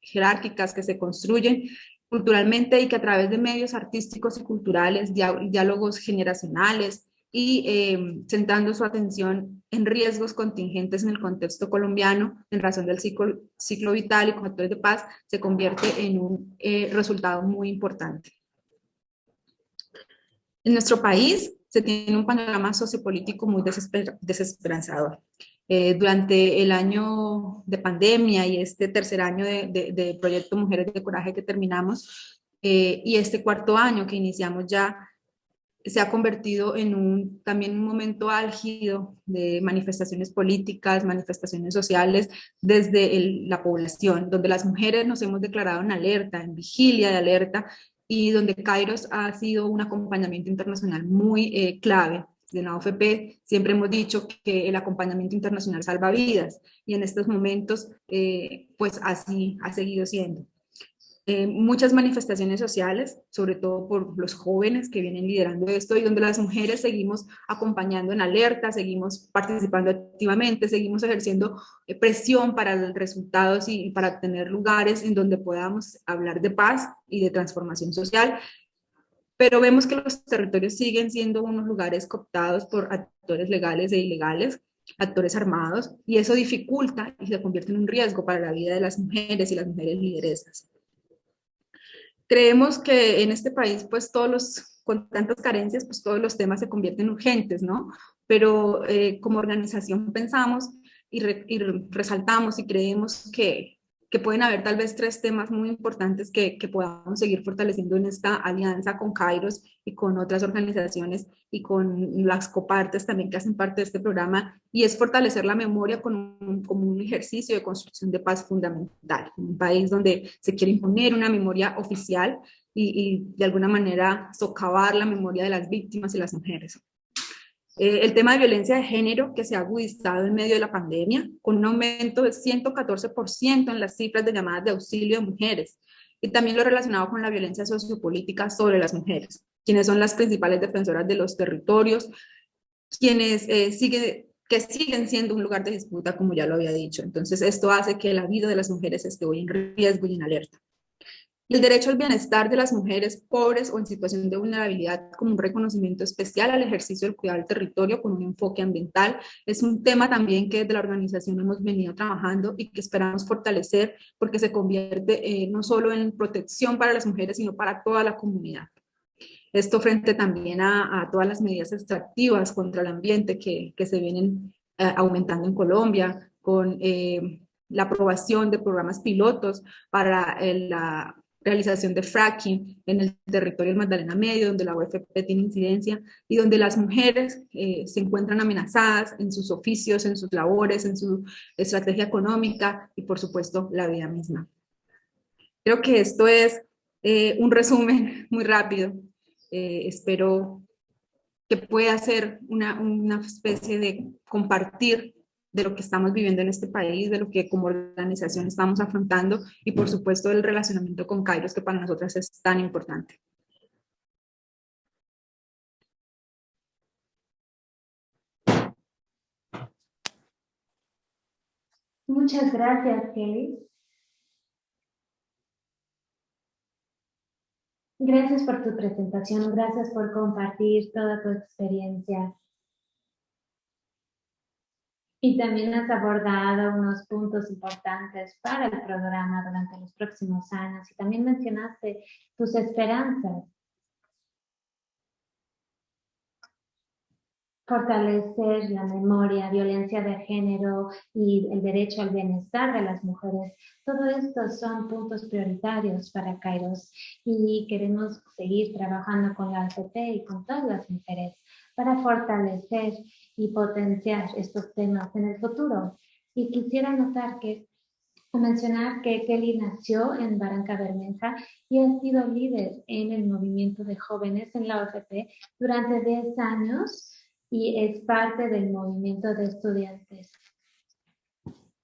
jerárquicas que se construyen culturalmente y que a través de medios artísticos y culturales, diálogos generacionales y eh, su atención en riesgos contingentes en el contexto colombiano en razón del ciclo, ciclo vital y con factores de paz, se convierte en un eh, resultado muy importante. En nuestro país se tiene un panorama sociopolítico muy desesperanzador. Eh, durante el año de pandemia y este tercer año de, Proyecto Mujeres de Coraje que terminamos, eh, y este cuarto año que iniciamos ya, se ha convertido en un, también un momento álgido de manifestaciones políticas, manifestaciones sociales desde la población, donde las mujeres nos hemos declarado en alerta, en vigilia de alerta, y donde Kairos ha sido un acompañamiento internacional muy eh, clave de la OFP siempre hemos dicho que el acompañamiento internacional salva vidas y en estos momentos eh, pues así ha seguido siendo. Eh, muchas manifestaciones sociales, sobre todo por los jóvenes que vienen liderando esto y donde las mujeres seguimos acompañando en alerta, seguimos participando activamente, seguimos ejerciendo eh, presión para resultados y para tener lugares en donde podamos hablar de paz y de transformación social pero vemos que los territorios siguen siendo unos lugares cooptados por actores legales e ilegales, actores armados, y eso dificulta y se convierte en un riesgo para la vida de las mujeres y las mujeres lideresas. Creemos que en este país, pues todos los, con tantas carencias, pues todos los temas se convierten en urgentes, ¿no? Pero eh, como organización pensamos y, y resaltamos y creemos que que pueden haber tal vez tres temas muy importantes que, que, podamos seguir fortaleciendo en esta alianza con Kairos y con otras organizaciones y con las copartes también que hacen parte de este programa, y es fortalecer la memoria con un, como un ejercicio de construcción de paz fundamental, en un país donde se quiere imponer una memoria oficial y, y de alguna manera socavar la memoria de las víctimas y las mujeres. Eh, el tema de violencia de género que se ha agudizado en medio de la pandemia, con un aumento del 114% en las cifras de llamadas de auxilio de mujeres, y también lo relacionado con la violencia sociopolítica sobre las mujeres, quienes son las principales defensoras de los territorios, quienes eh, que siguen siendo un lugar de disputa, como ya lo había dicho. Entonces, esto hace que la vida de las mujeres esté hoy en riesgo y en alerta. El derecho al bienestar de las mujeres pobres o en situación de vulnerabilidad como un reconocimiento especial al ejercicio del cuidado del territorio con un enfoque ambiental es un tema también que desde la organización hemos venido trabajando y que esperamos fortalecer porque se convierte eh, no solo en protección para las mujeres sino para toda la comunidad. Esto frente también a, todas las medidas extractivas contra el ambiente que, que se vienen eh, aumentando en Colombia con eh, la aprobación de programas pilotos para la realización de fracking en el territorio del Magdalena Medio, donde la UFP tiene incidencia y donde las mujeres eh, se encuentran amenazadas en sus oficios, en sus labores, en su estrategia económica y por supuesto la vida misma. Creo que esto es eh, un resumen muy rápido. Eh, espero que pueda ser una, una especie de compartir de lo que estamos viviendo en este país, de lo que como organización estamos afrontando y por supuesto del relacionamiento con Kairos que para nosotras es tan importante.
Muchas gracias, Kelly. Gracias por tu presentación, gracias por compartir toda tu experiencia. Y también has abordado unos puntos importantes para el programa durante los próximos años y también mencionaste tus esperanzas. Fortalecer la memoria, violencia de género y el derecho al bienestar de las mujeres. Todo esto son puntos prioritarios para Kairos y queremos seguir trabajando con la ACP y con todas las mujeres para fortalecer y potenciar estos temas en el futuro. Y quisiera notar que mencionar que Kelly nació en Barranca Bermeja y ha sido líder en el movimiento de jóvenes en la OFP durante 10 años y es parte del movimiento de estudiantes.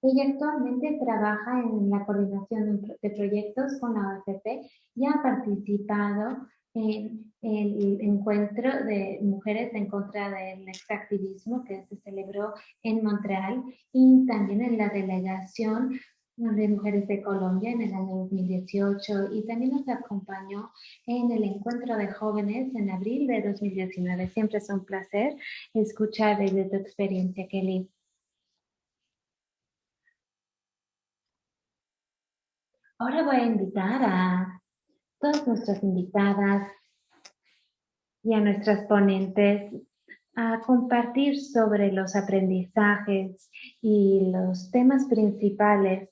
Ella actualmente trabaja en la coordinación de proyectos con la OFP y ha participado en el encuentro de mujeres en contra del extractivismo que se celebró en Montreal y también en la delegación de mujeres de Colombia en el año 2018 y también nos acompañó en el encuentro de jóvenes en abril de 2019. Siempre es un placer escuchar desde tu experiencia, Kelly. Ahora voy a invitar a todas nuestras invitadas y a nuestras ponentes a compartir sobre los aprendizajes y los temas principales.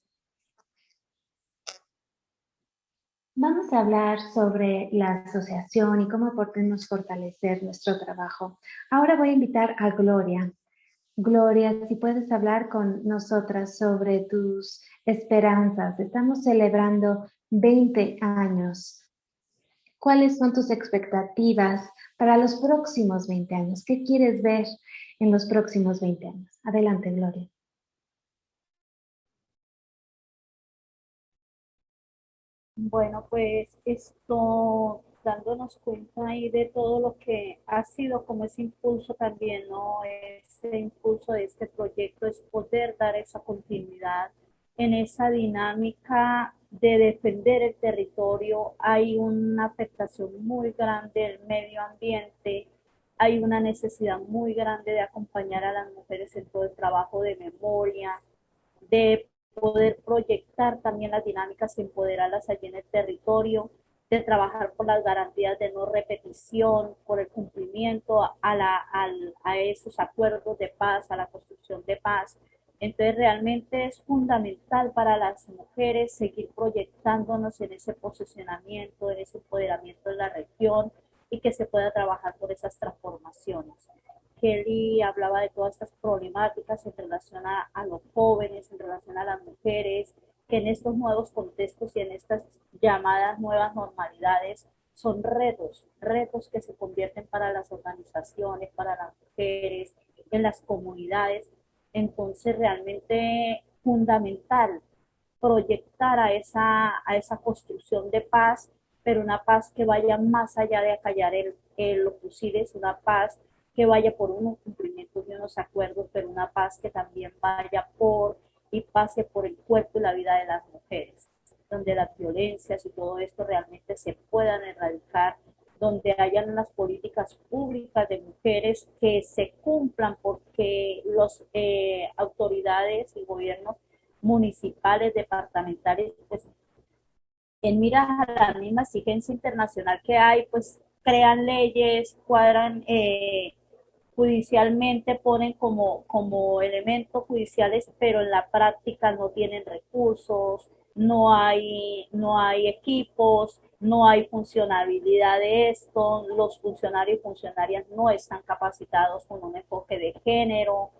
Vamos a hablar sobre la asociación y cómo podemos fortalecer nuestro trabajo. Ahora voy a invitar a Gloria. Gloria, si puedes hablar con nosotras sobre tus esperanzas. Estamos celebrando 20 años. ¿Cuáles son tus expectativas para los próximos 20 años? ¿Qué quieres ver en los próximos 20 años? Adelante, Gloria.
Bueno, pues esto dándonos cuenta ahí de todo lo que ha sido como ese impulso también, ¿no? Ese impulso de este proyecto es poder dar esa continuidad en esa dinámica de defender el territorio, hay una afectación muy grande del medio ambiente, hay una necesidad muy grande de acompañar a las mujeres en todo el trabajo de memoria, de poder proyectar también las dinámicas y empoderarlas allí en el territorio, de trabajar por las garantías de no repetición, por el cumplimiento a, la, a esos acuerdos de paz, a la construcción de paz, entonces realmente es fundamental para las mujeres seguir proyectándonos en ese posicionamiento, en ese empoderamiento de la región y que se pueda trabajar por esas transformaciones. Kelly hablaba de todas estas problemáticas en relación a, los jóvenes, en relación a las mujeres, que en estos nuevos contextos y en estas llamadas nuevas normalidades son retos, retos que se convierten para las organizaciones, para las mujeres, en las comunidades, entonces realmente fundamental proyectar a esa, a esa construcción de paz, pero una paz que vaya más allá de acallar el, el, lo posible, es una paz que vaya por unos cumplimientos de unos acuerdos, pero una paz que también vaya por y pase por el cuerpo y la vida de las mujeres, donde las violencias y todo esto realmente se puedan erradicar donde hayan unas políticas públicas de mujeres que se cumplan porque las eh, autoridades y gobiernos municipales, departamentales, pues en miras a la misma exigencia internacional que hay, pues crean leyes, cuadran, eh, judicialmente ponen como, como elementos judiciales, pero en la práctica no tienen recursos, no hay, no hay equipos, no hay funcionabilidad de esto, los funcionarios y funcionarias no están capacitados con un enfoque de género.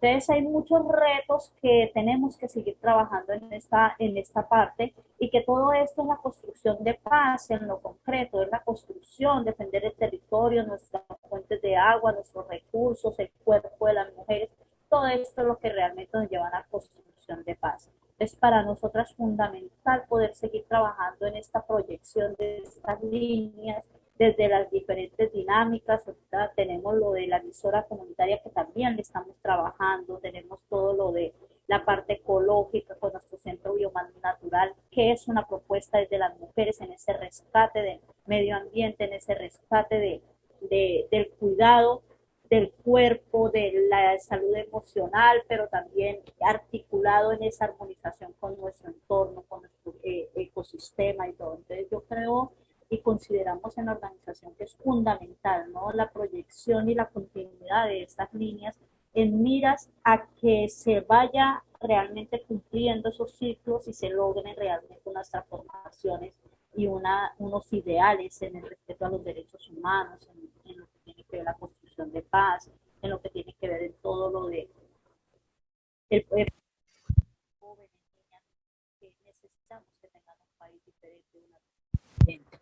Entonces hay muchos retos que tenemos que seguir trabajando en esta, en esta parte y que todo esto es la construcción de paz en lo concreto, es la construcción, defender el territorio, nuestras fuentes de agua, nuestros recursos, el cuerpo de las mujeres, todo esto es lo que realmente nos lleva a la construcción de paz. Es para nosotras fundamental poder seguir trabajando en esta proyección de estas líneas desde las diferentes dinámicas. Ahorita tenemos lo de la emisora comunitaria que también le estamos trabajando, tenemos todo lo de la parte ecológica con nuestro centro biomano natural, que es una propuesta desde las mujeres en ese rescate del medio ambiente, en ese rescate de, de, del cuidado del cuerpo, de la salud emocional, pero también articulado en esa armonización con nuestro entorno, con nuestro eh, ecosistema y todo. Entonces yo creo y consideramos en la organización que es fundamental, ¿no? La proyección y la continuidad de estas líneas en miras a que se vaya realmente cumpliendo esos ciclos y se logren realmente unas transformaciones y una, unos ideales en el respeto a los derechos humanos, en, en lo que tiene que ver la construcción de paz, en lo que tiene que ver en todo lo de el, jóvenes, niñas, que necesitamos que tengan un país diferente, una diferente.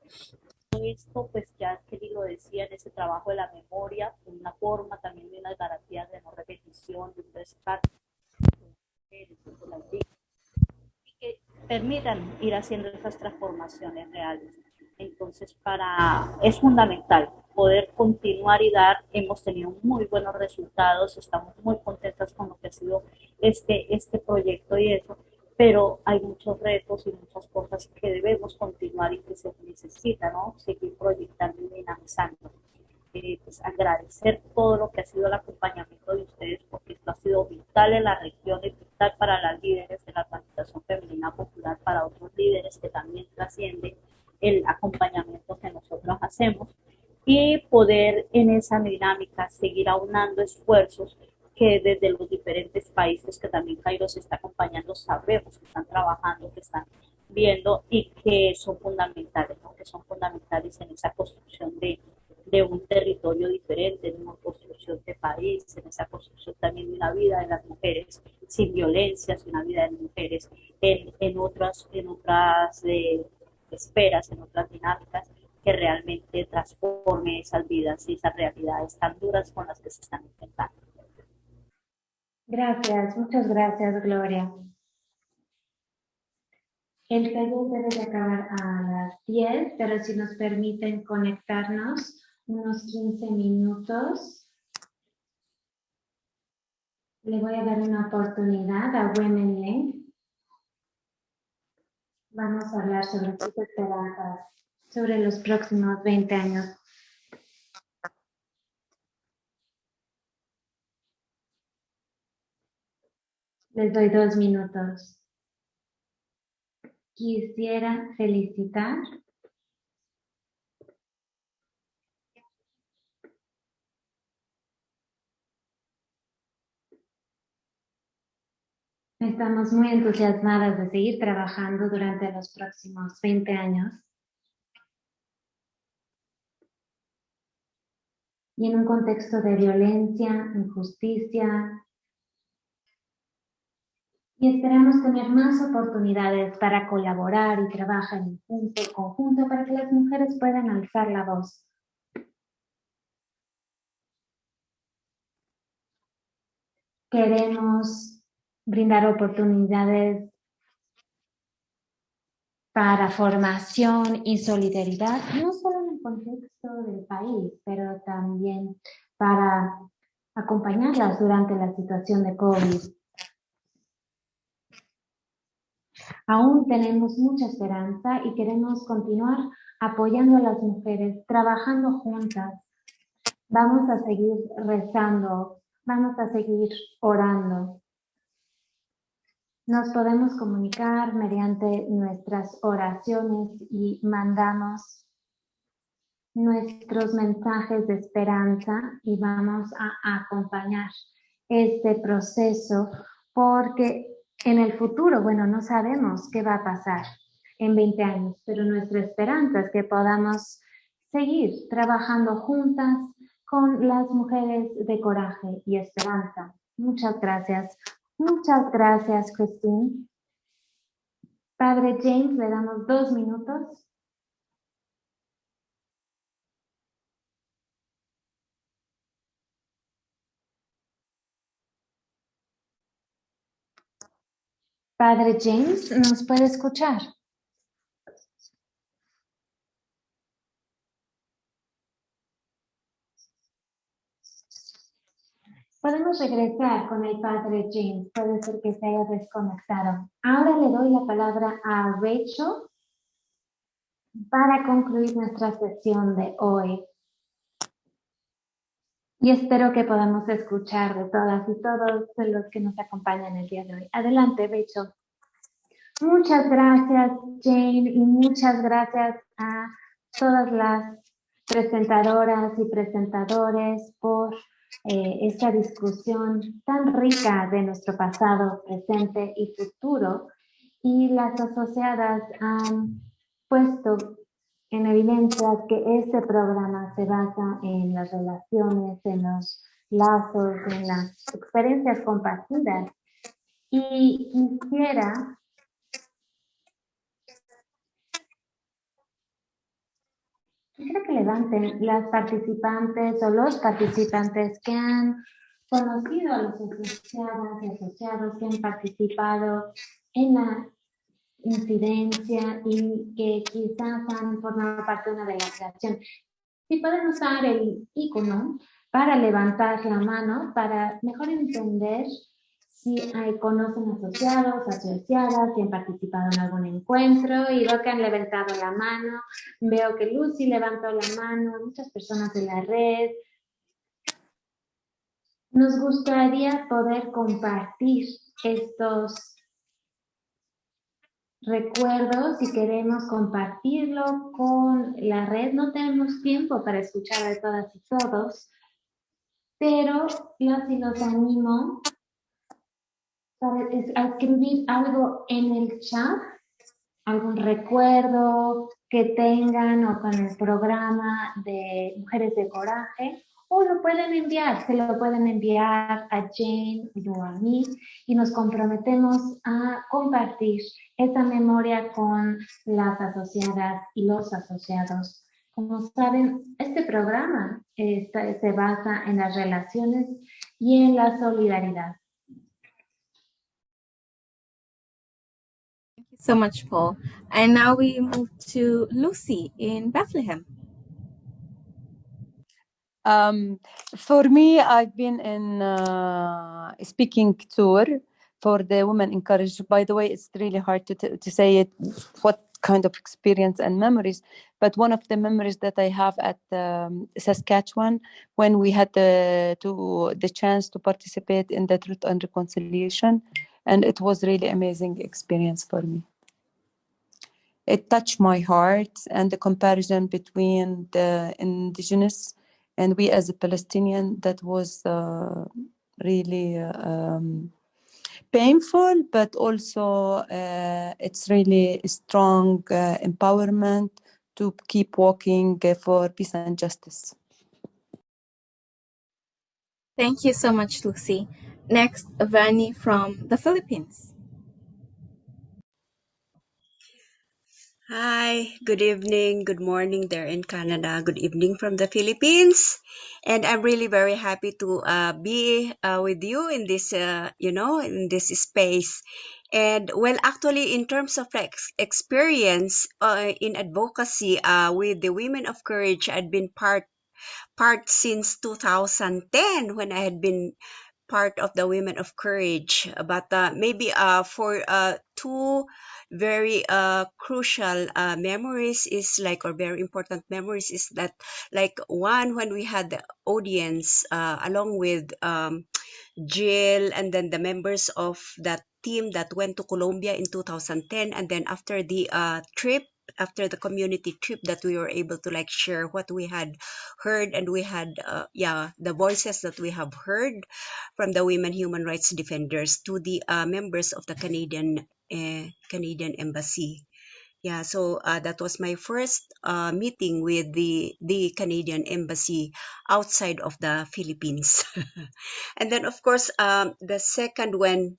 Esto, pues ya Kelly lo decía, en ese trabajo de la memoria, una forma también de unas garantías de no repetición, de un rescate, que permitan ir haciendo esas transformaciones reales. Entonces, para, es fundamental poder continuar y dar. Hemos tenido muy buenos resultados, estamos muy contentas con lo que ha sido este, este proyecto y eso, pero hay muchos retos y muchas cosas que debemos continuar y que se necesita, ¿no? Seguir proyectando y dinamizando. Eh, pues agradecer todo lo que ha sido el acompañamiento de ustedes porque esto ha sido vital en la región y vital para las líderes de la organización femenina popular, para otros líderes que también trascienden el acompañamiento que nosotros hacemos y poder en esa dinámica seguir aunando esfuerzos que desde los diferentes países que también Cairo se está acompañando sabemos que están trabajando, que están viendo y que son fundamentales, ¿no? que son fundamentales en esa construcción de, de un territorio diferente, en una construcción de país, en esa construcción también de una vida de las mujeres sin violencias, una vida de mujeres en, en otras, en otras eh, esperas, en otras dinámicas que realmente transforme esas vidas y esas realidades tan duras con las que se están enfrentando.
Gracias, muchas gracias, Gloria. El taller debe de acabar a las 10, pero si nos permiten conectarnos unos 15 minutos, le voy a dar una oportunidad a Women Link. Vamos a hablar sobre sus esperanzas sobre los próximos 20 años. Les doy dos minutos. Quisiera felicitar Estamos muy entusiasmadas de seguir trabajando durante los próximos 20 años y en un contexto de violencia, injusticia. Y esperamos tener más oportunidades para colaborar y trabajar en conjunto para que las mujeres puedan alzar la voz. Queremos brindar oportunidades para formación y solidaridad, no solo en el contexto del país, pero también para acompañarlas durante la situación de COVID. Aún tenemos mucha esperanza y queremos continuar apoyando a las mujeres, trabajando juntas. Vamos a seguir rezando, vamos a seguir orando. Nos podemos comunicar mediante nuestras oraciones y mandamos nuestros mensajes de esperanza y vamos a acompañar este proceso porque en el futuro, bueno, no sabemos qué va a pasar en 20 años, pero nuestra esperanza es que podamos seguir trabajando juntas con las mujeres de coraje y esperanza. Muchas gracias. Muchas gracias, Christine. Padre James, le damos dos minutos. Padre James, ¿nos puede escuchar? Podemos regresar con el padre James, puede ser que se haya desconectado. Ahora le doy la palabra a Rachel para concluir nuestra sesión de hoy. Y espero que podamos escuchar de todas y todos los que nos acompañan el día de hoy. Adelante, Rachel. Muchas gracias, Jane, y muchas gracias a todas las presentadoras y presentadores por eh, esta discusión tan rica de nuestro pasado, presente y futuro. Y las asociadas han puesto en evidencia que este programa se basa en las relaciones, en los lazos, en las experiencias compartidas. Y quisiera Quisiera que levanten las participantes o los participantes que han conocido a los asociados y asociados que han participado en la incidencia y que quizás han formado parte de una delegación. Si pueden usar el icono para levantar la mano, para mejor entender si hay, conocen asociados, asociadas, si han participado en algún encuentro y veo que han levantado la mano, veo que Lucy levantó la mano, muchas personas de la red. Nos gustaría poder compartir estos recuerdos y queremos compartirlo con la red. No tenemos tiempo para escuchar a todas y todos, pero yo sí los animo es escribir algo en el chat, algún recuerdo que tengan o con el programa de Mujeres de Coraje, o lo pueden enviar, se lo pueden enviar a Jane o a mí y nos comprometemos a compartir esa memoria con las asociadas y los asociados. Como saben, este programa se basa en las relaciones y en la solidaridad.
So much, Paul. And now we move to Lucy in Bethlehem.
Um, for me, I've been in uh, speaking tour for the Women Encouraged. By the way, it's really hard to, to say it, what kind of experience and memories. But one of the memories that I have at um, Saskatchewan, when we had the, to, the chance to participate in the Truth and Reconciliation, and it was really amazing experience for me it touched my heart and the comparison between the indigenous and we as a Palestinian that was uh, really um, painful but also uh, it's really strong uh, empowerment to keep walking for peace and justice.
Thank you so much, Lucy. Next, Vani from the Philippines.
Hi, good evening, good morning there in Canada, good evening from the Philippines. And I'm really very happy to uh, be uh, with you in this, uh, you know, in this space. And well, actually, in terms of ex- experience uh, in advocacy uh, with the Women of Courage, I'd been part part since 2010 when I had been part of the Women of Courage. But uh, maybe uh, for uh, two very uh, crucial uh, memories is like or very important memories is that like one when we had the audience uh, along with um, Jill and then the members of that team that went to Colombia in 2010 and then after the uh, trip after the community trip that we were able to like share what we had heard and we had uh, yeah the voices that we have heard from the women human rights defenders to the uh, members of the Canadian uh, Canadian embassy. Yeah so uh, that was my first uh, meeting with the the canadian embassy outside of the philippines. And then of course um, the second w-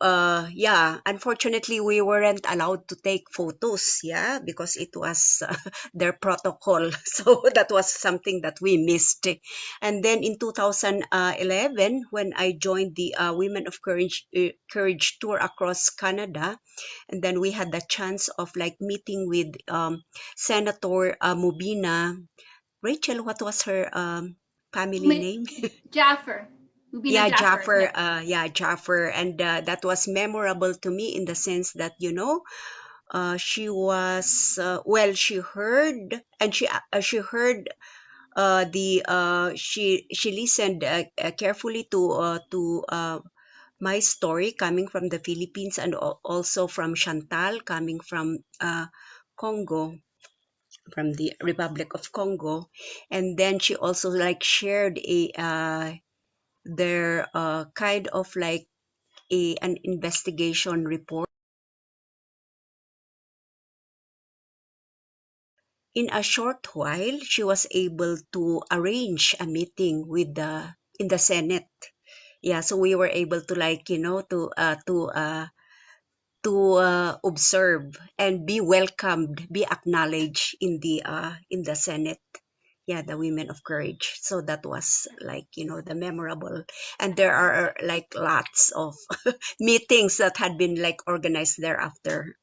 uh yeah unfortunately we weren't allowed to take photos yeah because it was uh, their protocol. So that was something that we missed. And then in 2011 when i joined the uh, women of courage uh, courage tour across canada and then we had the chance of like meeting with um, senator uh, mubina. Rachel what was her um, family
Mi-
name?
Jaffer. Mubina
yeah
Jaffer.
Jaffer
yeah.
uh yeah Jaffer and uh, that was memorable to me in the sense that you know uh she was uh, well she heard and she uh, she heard uh the uh she she listened uh, uh, carefully to uh to uh my story coming from the Philippines and al- also from Chantal coming from uh Congo from the Republic of Congo and then she also like shared a uh their uh, kind of like a an investigation report. In a short while she was able to arrange a meeting with the in the senate. Yeah so we were able to like you know to uh to uh to uh, observe and be welcomed be acknowledged in the uh in the senate yeah the women of courage. So that was like you know the memorable. And there are like lots of meetings that had been like organized thereafter.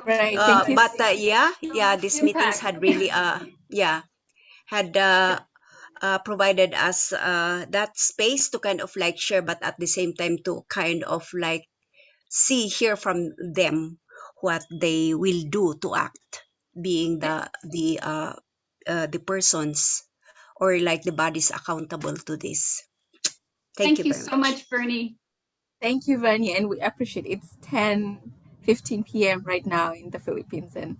Right.
uh, but uh, yeah yeah these meetings had really uh yeah had uh, uh provided us uh that space to kind of like share but at the same time to kind of like see hear from them what they will do to act being the the uh, uh the persons or like the bodies accountable to this thank,
Thank
you
you
very
so much, Bernie.
Thank you, Vanya, and we appreciate it. It's 10 15 p.m. right now in the Philippines, and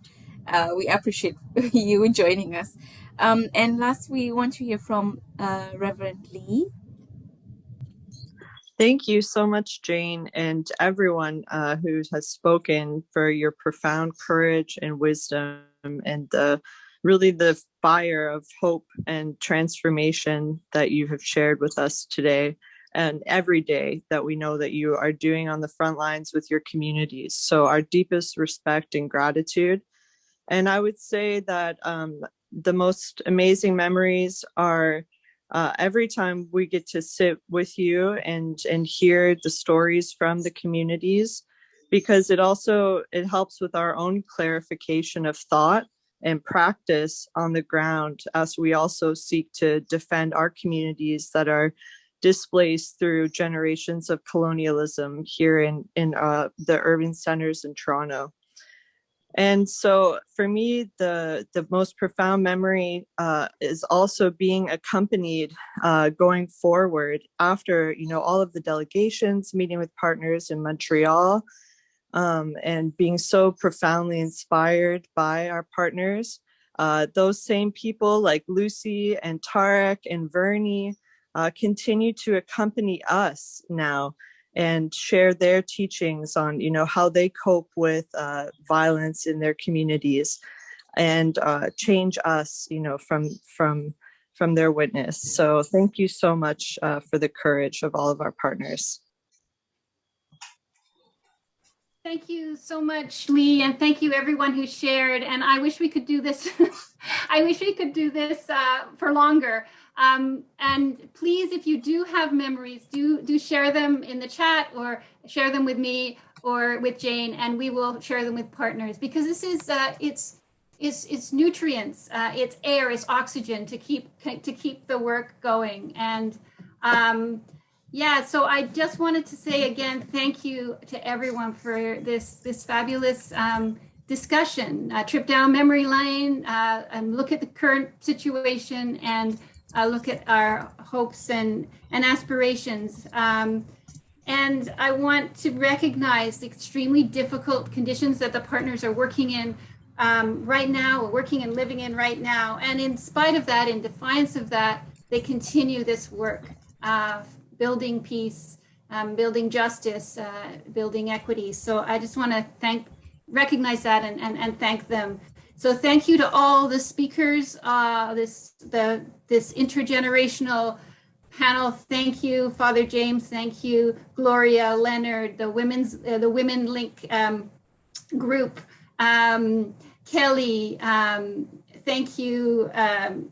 uh, we appreciate you joining us. Um, and last, we want to hear from uh, Reverend Lee.
Thank you so much, Jane, and everyone uh, who has spoken for your profound courage and wisdom and the really the fire of hope and transformation that you have shared with us today and every day that we know that you are doing on the front lines with your communities. So our deepest respect and gratitude. And I would say that um, the most amazing memories are uh, every time we get to sit with you and and hear the stories from the communities because it also it helps with our own clarification of thought and practice on the ground as we also seek to defend our communities that are displaced through generations of colonialism here in in uh, the urban centers in Toronto. And so for me, the, the most profound memory uh, is also being accompanied uh, going forward after, you know, all of the delegations, meeting with partners in Montreal, um, and being so profoundly inspired by our partners. Uh, those same people like Lucy and Tarek and Vernie uh, continue to accompany us now and share their teachings on you know how they cope with uh, violence in their communities and uh, change us you know from from from their witness so thank you so much uh, for the courage of all of our partners
Thank you so much, Lee, and thank you everyone who shared. And I wish we could do this. I wish we could do this uh, for longer. Um, and please, if you do have memories, do do share them in the chat or share them with me or with Jane, and we will share them with partners because this is uh, it's it's it's nutrients, uh, it's air, it's oxygen to keep to keep the work going. And um, yeah, so I just wanted to say again, thank you to everyone for this this fabulous um, discussion, uh, trip down memory lane, uh, and look at the current situation and uh, look at our hopes and and aspirations. Um, and I want to recognize the extremely difficult conditions that the partners are working in um, right now, working and living in right now. And in spite of that, in defiance of that, they continue this work of building peace, um, building justice, uh, building equity. So I just want to thank, recognize that and, and, and thank them. So thank you to all the speakers, uh, this the this intergenerational panel. Thank you, Father James. Thank you, Gloria, Leonard, the women's uh, the Women Link um, group, um, Kelly. Um, thank you, um,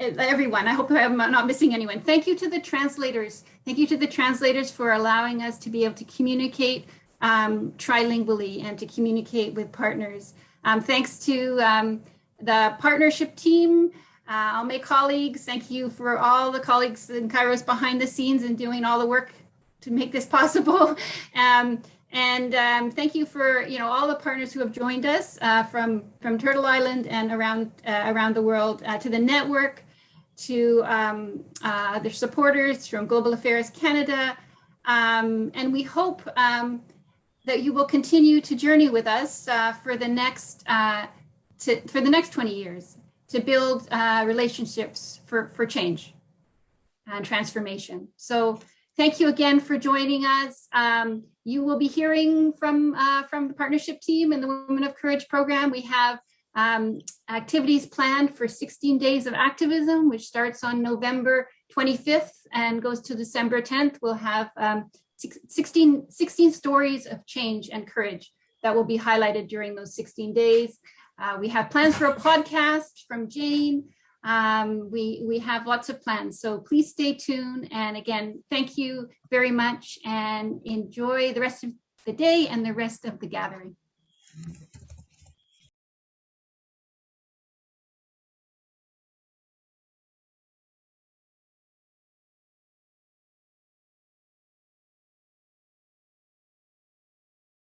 everyone. I hope I'm not missing anyone. Thank you to the translators. Thank you to the translators for allowing us to be able to communicate um, trilingually and to communicate with partners. Um, thanks to um, the partnership team, uh, all my colleagues. Thank you for all the colleagues in Kairos behind the scenes and doing all the work to make this possible. Um, and um, thank you for you know all the partners who have joined us uh, from from Turtle Island and around uh, around the world uh, to the network, to um, uh, their supporters from Global Affairs Canada, um, and we hope um, that you will continue to journey with us uh, for the next uh, to, for the next 20 years to build uh, relationships for, for change and transformation. So thank you again for joining us. Um, you will be hearing from uh, from the partnership team and the Women of Courage program. We have um, activities planned for 16 days of activism, which starts on November 25th and goes to December 10th. We'll have um, 16, 16 stories of change and courage that will be highlighted during those 16 days. Uh, we have plans for a podcast from Jane. Um, we, we have lots of plans, so please stay tuned. And again, thank you very much and enjoy the rest of the day and the rest of the gathering.